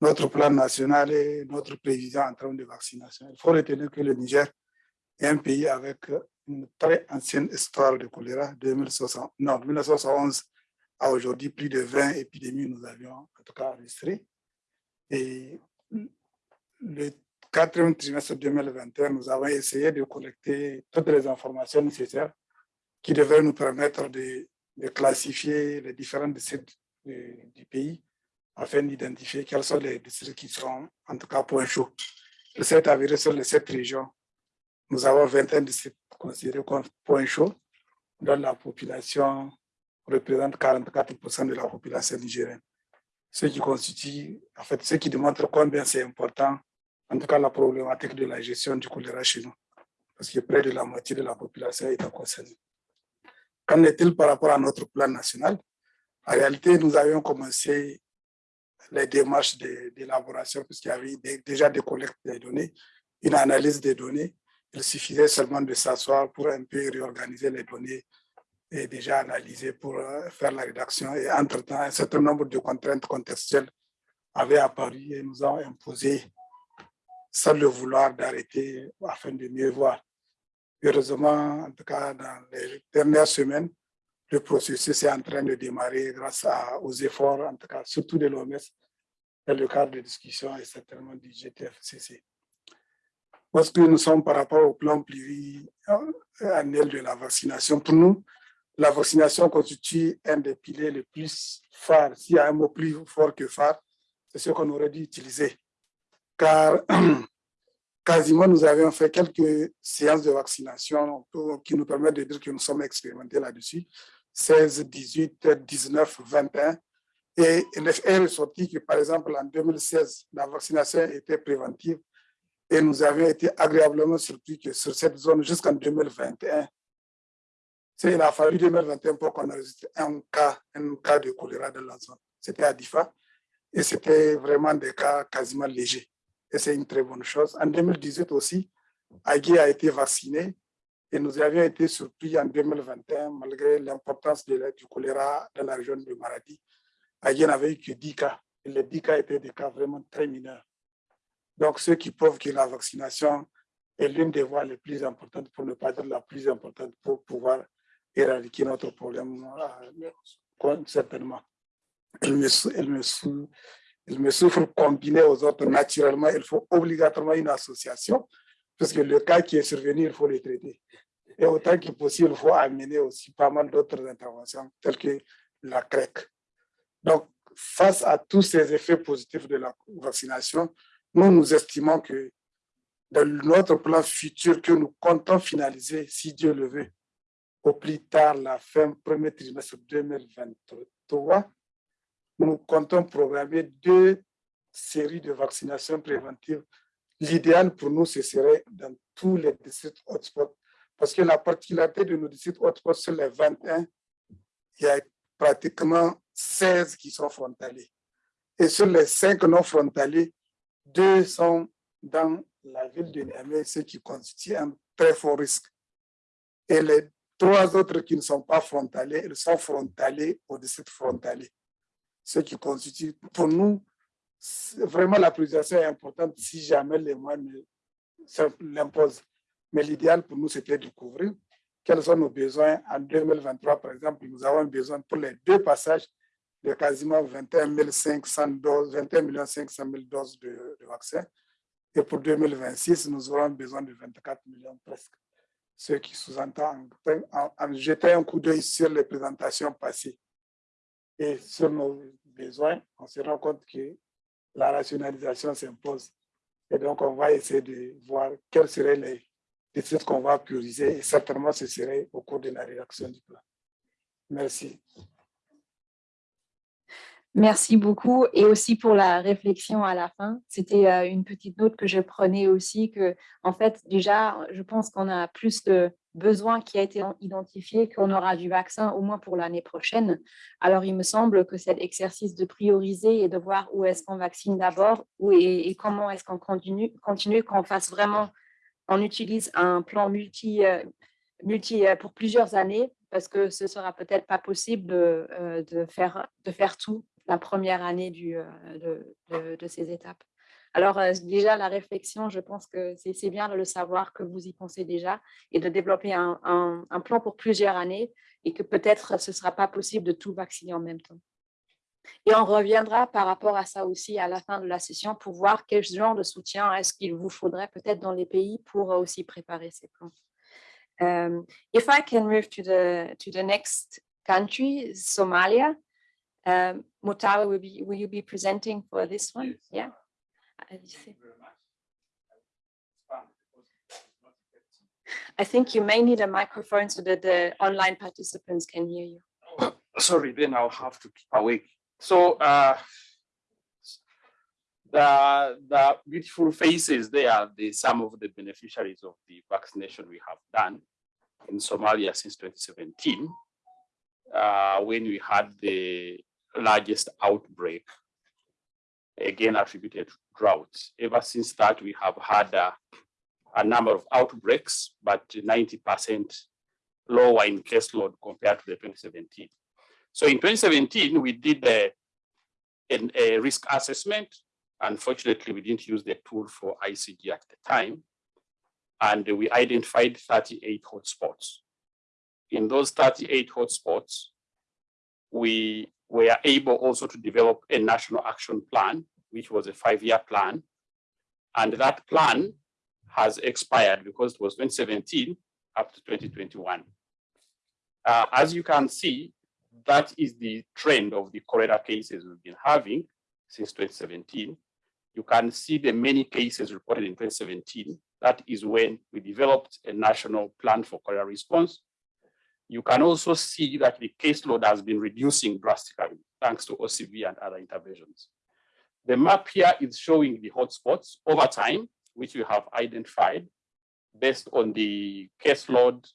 notre plan national et notre prévision en termes de vaccination. Il faut retenir que le Niger est un pays avec une très ancienne histoire de choléra, 2060, non, 1971 à aujourd'hui, plus de 20 épidémies nous avions en tout cas enregistrées. Et le quatrième trimestre 2021, nous avons essayé de collecter toutes les informations nécessaires qui devraient nous permettre de, classifier les différents districts du, pays afin d'identifier quels sont les districts qui sont en tout cas point chaud. Il s'est avéré sur les sept régions, nous avons 21 districts considérés comme point chaud, dont la population représente 44% de la population nigérienne. Ce qui constitue, en fait, ce qui démontre combien c'est important, en tout cas la problématique de la gestion du choléra chez nous, parce que près de la moitié de la population est concernée. Qu'en est-il par rapport à notre plan national? En réalité, nous avions commencé les démarches d'élaboration, puisqu'il y avait déjà des collectes des données, une analyse des données. Il suffisait seulement de s'asseoir pour un peu réorganiser les données et déjà analysées pour euh, faire la rédaction. Et entre-temps, un certain nombre de contraintes contextuelles avaient apparu et nous ont imposé, sans le vouloir, d'arrêter afin de mieux voir. Heureusement, en tout cas, dans les dernières semaines, le processus est en train de démarrer grâce aux efforts, en tout cas, surtout de l'OMS, dans le cadre de discussion et certainement du GTFCC. Parce que nous sommes par rapport au plan pluriannuel de la vaccination, pour nous, la vaccination constitue un des piliers les plus phares. S'il y a un mot plus fort que phare, c'est ce qu'on aurait dû utiliser. Car quasiment nous avions fait quelques séances de vaccination qui nous permettent de dire que nous sommes expérimentés là-dessus. 16, 18, 19, 21. Et il est ressorti que, par exemple, en 2016, la vaccination était préventive et nous avions été agréablement surpris que sur cette zone, jusqu'en 2021, il a fallu 2021 pour qu'on enregistre un cas, un cas de choléra dans la zone. C'était à Difa et c'était vraiment des cas quasiment légers. Et c'est une très bonne chose. En 2018 aussi, Agui a été vacciné et nous avions été surpris en 2021, malgré l'importance du choléra dans la région de Maradi. Agui n'avait eu que 10 cas. Et les 10 cas étaient des cas vraiment très mineurs. Donc, ce qui prouve que la vaccination est l'une des voies les plus importantes, pour ne pas dire la plus importante, pour pouvoir éradiquer notre problème, certainement. Elle me, elle, me me souffre combiné aux autres naturellement. Il faut obligatoirement une association, parce que le cas qui est survenu, il faut le traiter. Et autant que possible, il faut amener aussi pas mal d'autres interventions, telles que la CREC. Donc, face à tous ces effets positifs de la vaccination, nous, nous estimons que dans notre plan futur que nous comptons finaliser, si Dieu le veut, au plus tard la fin premier trimestre 2023, nous comptons programmer deux séries de vaccinations préventives. L'idéal pour nous, ce serait dans tous les districts hotspots, parce que la particularité de nos districts hotspots, sur les 21, il y a pratiquement 16 qui sont frontaliers. Et sur les 5 non frontaliers, deux sont dans la ville de Niamey, ce qui constitue un très fort risque. Et les trois autres qui ne sont pas frontaliers, ils sont frontaliers au district frontalier. Ce qui constitue, pour nous, vraiment la priorisation est importante si jamais les moyens l'imposent. Mais l'idéal pour nous, c'était de couvrir quels sont nos besoins en 2023, par exemple. Nous avons besoin pour les deux passages de quasiment 21 500 doses, 21 500 000 doses de, de vaccins. Et pour 2026, nous aurons besoin de 24 millions presque. Ce qui sous-entend en, en, jetant un coup d'œil sur les présentations passées et sur nos besoins, on se rend compte que la rationalisation s'impose. Et donc, on va essayer de voir quels seraient les districts qu'on va prioriser. Et certainement, ce serait au cours de la rédaction du plan. Merci. Merci beaucoup et aussi pour la réflexion à la fin. C'était euh, une petite note que je prenais aussi que, en fait, déjà, je pense qu'on a plus de besoins qui a été identifié qu'on aura du vaccin au moins pour l'année prochaine. Alors, il me semble que cet exercice de prioriser et de voir où est-ce qu'on vaccine d'abord et, et, comment est-ce qu'on continue, continue qu'on fasse vraiment, on utilise un plan multi, euh, multi euh, pour plusieurs années parce que ce sera peut-être pas possible de, de, faire, de faire tout la première année du, de, de, ces étapes. Alors déjà, la réflexion, je pense que c'est bien de le savoir que vous y pensez déjà et de développer un plan pour plusieurs années et que peut-être ce ne sera pas possible de tout vacciner en même temps. Et on reviendra par rapport à ça aussi à la fin de la session pour voir quel genre de soutien est-ce qu'il vous faudrait peut-être dans les pays pour aussi préparer ces plans. Um, if I can move to the to the next country, Somalia, um, Mutawa, will, be, will you be presenting for this one? Yeah. I think you may need a microphone so that the online participants can hear you. Oh, sorry, then I'll have to keep awake. So uh, the, the beautiful faces there are the, some of the beneficiaries of the vaccination we have done in Somalia since 2017, uh, when we had the largest outbreak, again attributed to drought. Ever since that, we have had uh, a number of outbreaks, but 90% lower in caseload compared to the 2017. So in 2017, we did a, a, a risk assessment. Unfortunately, we didn't use the tool for ICG at the time. And we identified 38 hotspots. In those 38 hotspots, we were able also to develop a national action plan, which was a five-year plan. And that plan has expired because it was 2017 up to 2021. Uh, as you can see, that is the trend of the cholera cases we've been having since 2017. You can see the many cases reported in 2017. That is when we developed a national plan for cholera response. You can also see that the caseload has been reducing drastically thanks to OCV and other interventions. The map here is showing the hotspots over time which we have identified based on the caseload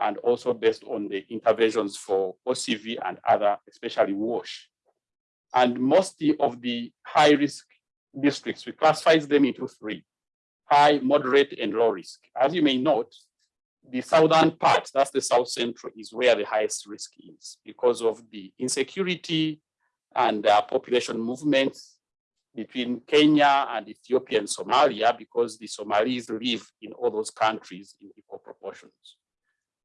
and also based on the interventions for OCV and other, especially WASH. And most of the high risk districts, we classify them into three, high, moderate, and low risk. As you may note, the southern part, that's the south central, is where the highest risk is because of the insecurity and uh, population movements between Kenya and Ethiopia and Somalia because the Somalis live in all those countries in equal proportions.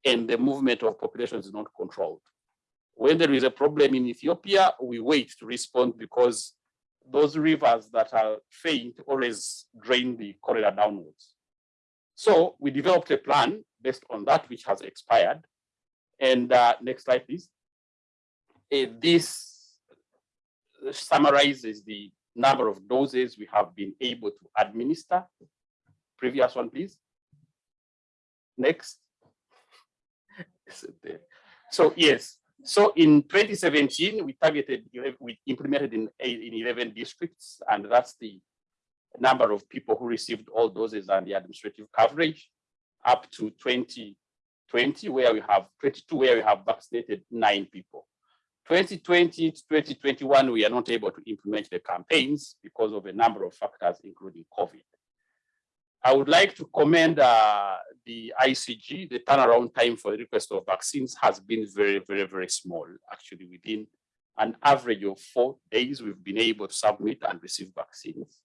And the movement of populations is not controlled. When there is a problem in Ethiopia, we wait to respond because those rivers that are faint always drain the corridor downwards. So we developed a plan based on that, which has expired. And uh, next slide, please. Uh, this summarizes the number of doses we have been able to administer. Previous one, please. Next. so yes, so in 2017, we targeted, we implemented in, in 11 districts, and that's the number of people who received all doses and the administrative coverage up to 2020, where we have 22, where we have vaccinated nine people. 2020 to 2021, we are not able to implement the campaigns because of a number of factors, including COVID. I would like to commend uh, the ICG. The turnaround time for the request of vaccines has been very, very, very small. Actually, within an average of four days, we've been able to submit and receive vaccines.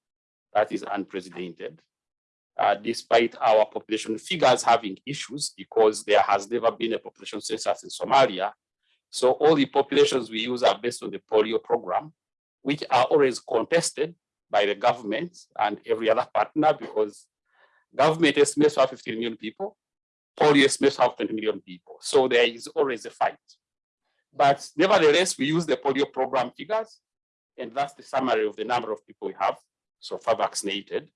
That is unprecedented. Uh, despite our population figures having issues because there has never been a population census in Somalia so all the populations we use are based on the polio program, which are always contested by the government and every other partner because government estimates have 15 million people, polio estimates have 20 million people. So there is always a fight. But nevertheless, we use the polio program figures, and that's the summary of the number of people we have so far vaccinated.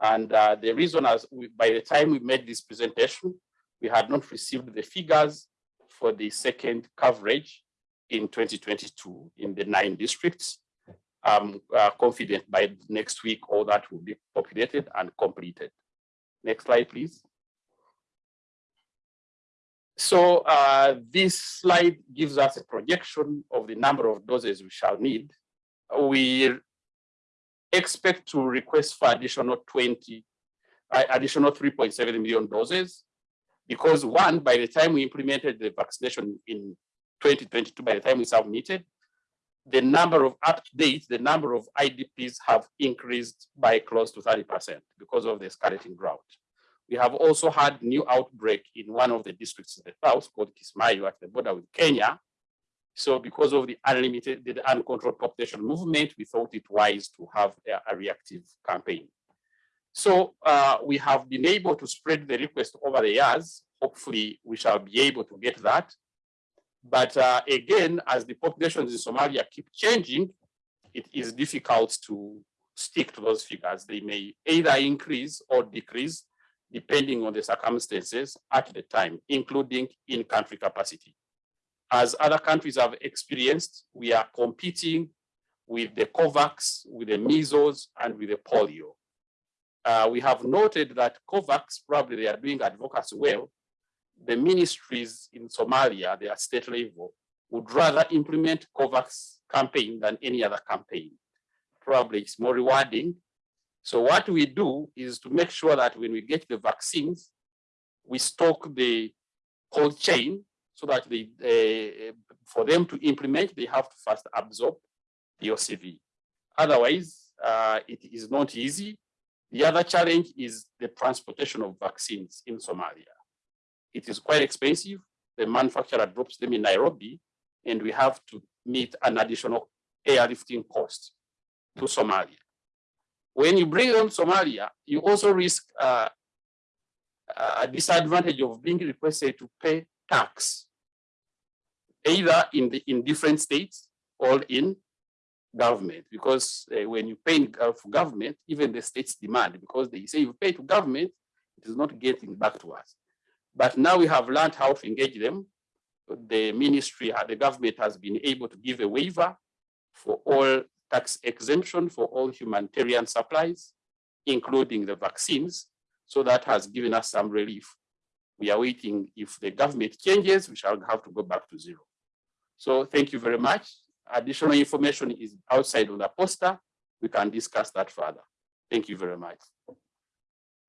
And uh, the reason is by the time we made this presentation, we had not received the figures for the second coverage in 2022 in the nine districts. I'm uh, confident by next week all that will be populated and completed. Next slide, please. So uh, this slide gives us a projection of the number of doses we shall need. We expect to request for additional 20, uh, additional 3.7 million doses because one, by the time we implemented the vaccination in 2022, by the time we submitted, the number of up to date, the number of IDPs have increased by close to 30% because of the escalating drought. We have also had new outbreak in one of the districts in the south called Kismayo at the border with Kenya. So because of the unlimited, the uncontrolled population movement, we thought it wise to have a, a reactive campaign. So uh, we have been able to spread the request over the years. Hopefully we shall be able to get that. But uh, again, as the populations in Somalia keep changing, it is difficult to stick to those figures. They may either increase or decrease depending on the circumstances at the time, including in-country capacity. As other countries have experienced, we are competing with the COVAX, with the measles, and with the polio. Uh, we have noted that COVAX, probably they are doing advocacy well, the ministries in Somalia, they are state level, would rather implement COVAX campaign than any other campaign. Probably it's more rewarding. So what we do is to make sure that when we get the vaccines, we stock the cold chain so that uh, for them to implement, they have to first absorb the OCV. Otherwise, uh, it is not easy. The other challenge is the transportation of vaccines in Somalia. It is quite expensive. The manufacturer drops them in Nairobi, and we have to meet an additional airlifting cost to Somalia. When you bring them Somalia, you also risk uh, a disadvantage of being requested to pay tax, either in the in different states or in government, because uh, when you pay for government, even the states demand, because they say you pay to government, it is not getting back to us. But now we have learned how to engage them. The ministry, uh, the government has been able to give a waiver for all tax exemption for all humanitarian supplies, including the vaccines. So that has given us some relief. We are waiting if the government changes, we shall have to go back to zero. So thank you very much. Additional information is outside on the poster. We can discuss that further. Thank you very much.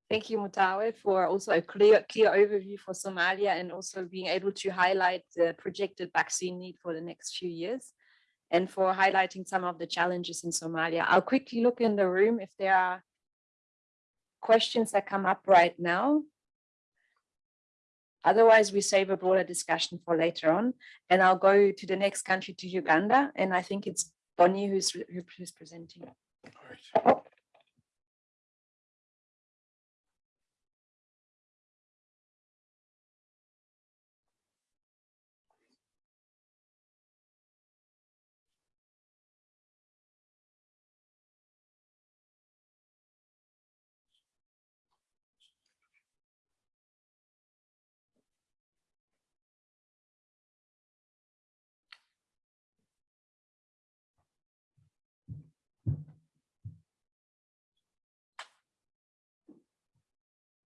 Thank you, Mutawe, for also a clear, clear overview for Somalia and also being able to highlight the projected vaccine need for the next few years and for highlighting some of the challenges in Somalia. I'll quickly look in the room if there are questions that come up right now. Otherwise, we save a broader discussion for later on. And I'll go to the next country, to Uganda. And I think it's Bonnie who's, who's presenting. All right. Oh.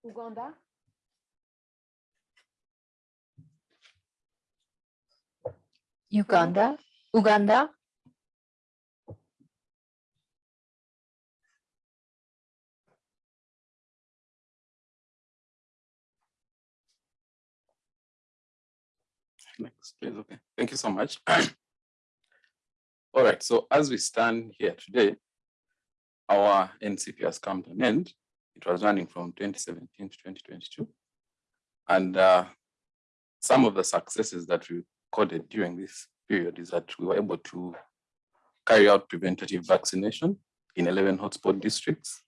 Uganda. Uganda, Uganda. Next, please. Okay. Thank you so much. All right. So as we stand here today, our NCP has come to an end. It was running from 2017 to 2022. And uh, some of the successes that we recorded during this period is that we were able to carry out preventative vaccination in 11 hotspot districts.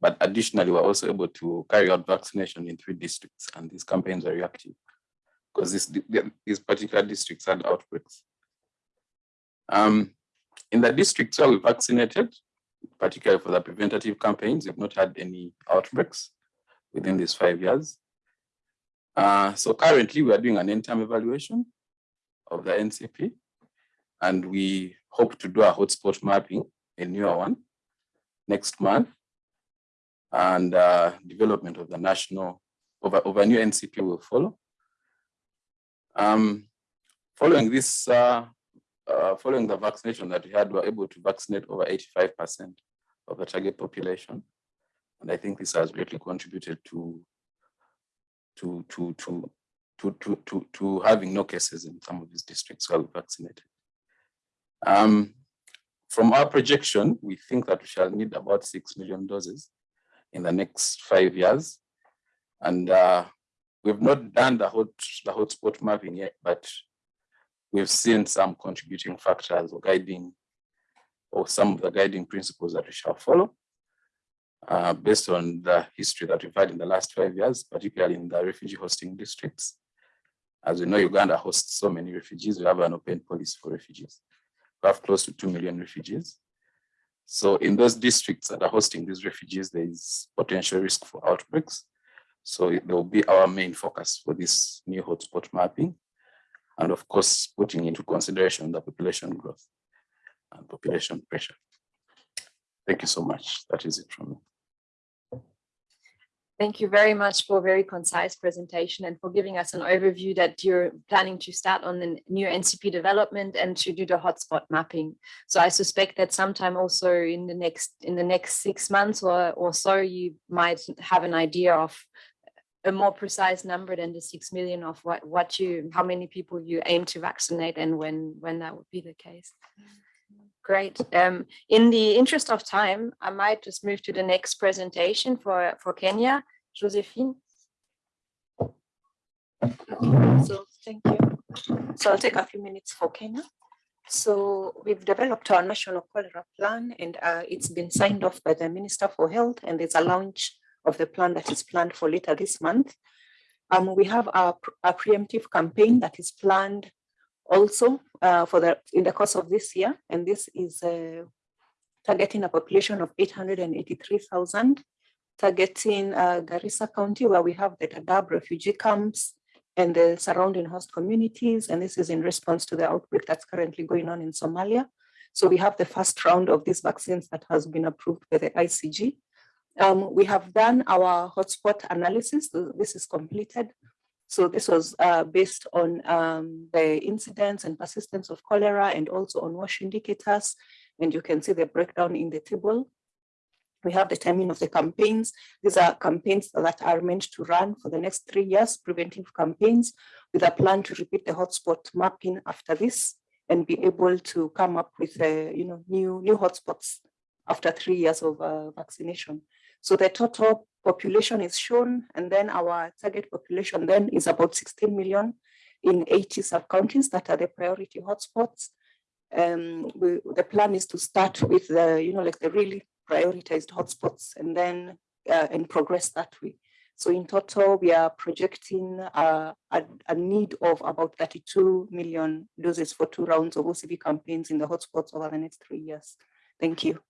But additionally, we're also able to carry out vaccination in three districts, and these campaigns are reactive because this, these particular districts had outbreaks. Um, in the districts where we vaccinated, particularly for the preventative campaigns. We've not had any outbreaks within these five years. Uh, so currently we are doing an end-term evaluation of the NCP, and we hope to do a hotspot mapping, a newer one, next month, and uh, development of the national, of a, of a new NCP will follow. Um, following this uh, uh, following the vaccination that we had, we were able to vaccinate over 85% of the target population. And I think this has greatly contributed to, to, to, to, to, to, to, having no cases in some of these districts where we vaccinated. Um, from our projection, we think that we shall need about 6 million doses in the next five years. And uh, we've not done the, hot, the hotspot mapping yet, but we've seen some contributing factors or guiding or some of the guiding principles that we shall follow uh, based on the history that we've had in the last five years, particularly in the refugee hosting districts. As we know, Uganda hosts so many refugees, we have an open policy for refugees. We have close to 2 million refugees. So in those districts that are hosting these refugees, there is potential risk for outbreaks. So it will be our main focus for this new hotspot mapping. And of course, putting into consideration the population growth and population pressure. Thank you so much. That is it from me. Thank you very much for a very concise presentation and for giving us an overview that you're planning to start on the new NCP development and to do the hotspot mapping. So I suspect that sometime also in the next in the next six months or, or so, you might have an idea of a more precise number than the six million of what, what you, how many people you aim to vaccinate and when, when that would be the case. Great. Um, in the interest of time, I might just move to the next presentation for, for Kenya. Josephine. So thank you. So I'll take a few minutes for Kenya. So we've developed our national cholera plan and uh, it's been signed off by the Minister for Health and there's a launch of the plan that is planned for later this month. Um, we have a, a preemptive campaign that is planned also uh, for the in the course of this year, and this is uh, targeting a population of 883,000, targeting uh, Garissa County, where we have the Dadaab refugee camps and the surrounding host communities, and this is in response to the outbreak that's currently going on in Somalia. So we have the first round of these vaccines that has been approved by the ICG. Um, we have done our hotspot analysis. This is completed. So this was uh, based on um, the incidence and persistence of cholera and also on WASH indicators. And you can see the breakdown in the table. We have the timing of the campaigns. These are campaigns that are meant to run for the next three years, preventive campaigns, with a plan to repeat the hotspot mapping after this and be able to come up with uh, you know, new, new hotspots after three years of uh, vaccination. So the total population is shown, and then our target population then is about 16 million in 80 sub-counties that are the priority hotspots. Um, we, the plan is to start with the, you know, like the really prioritized hotspots and then uh, and progress that way. So in total, we are projecting uh, a, a, need of about 32 million doses for two rounds of OCV campaigns in the hotspots over the next three years. Thank you.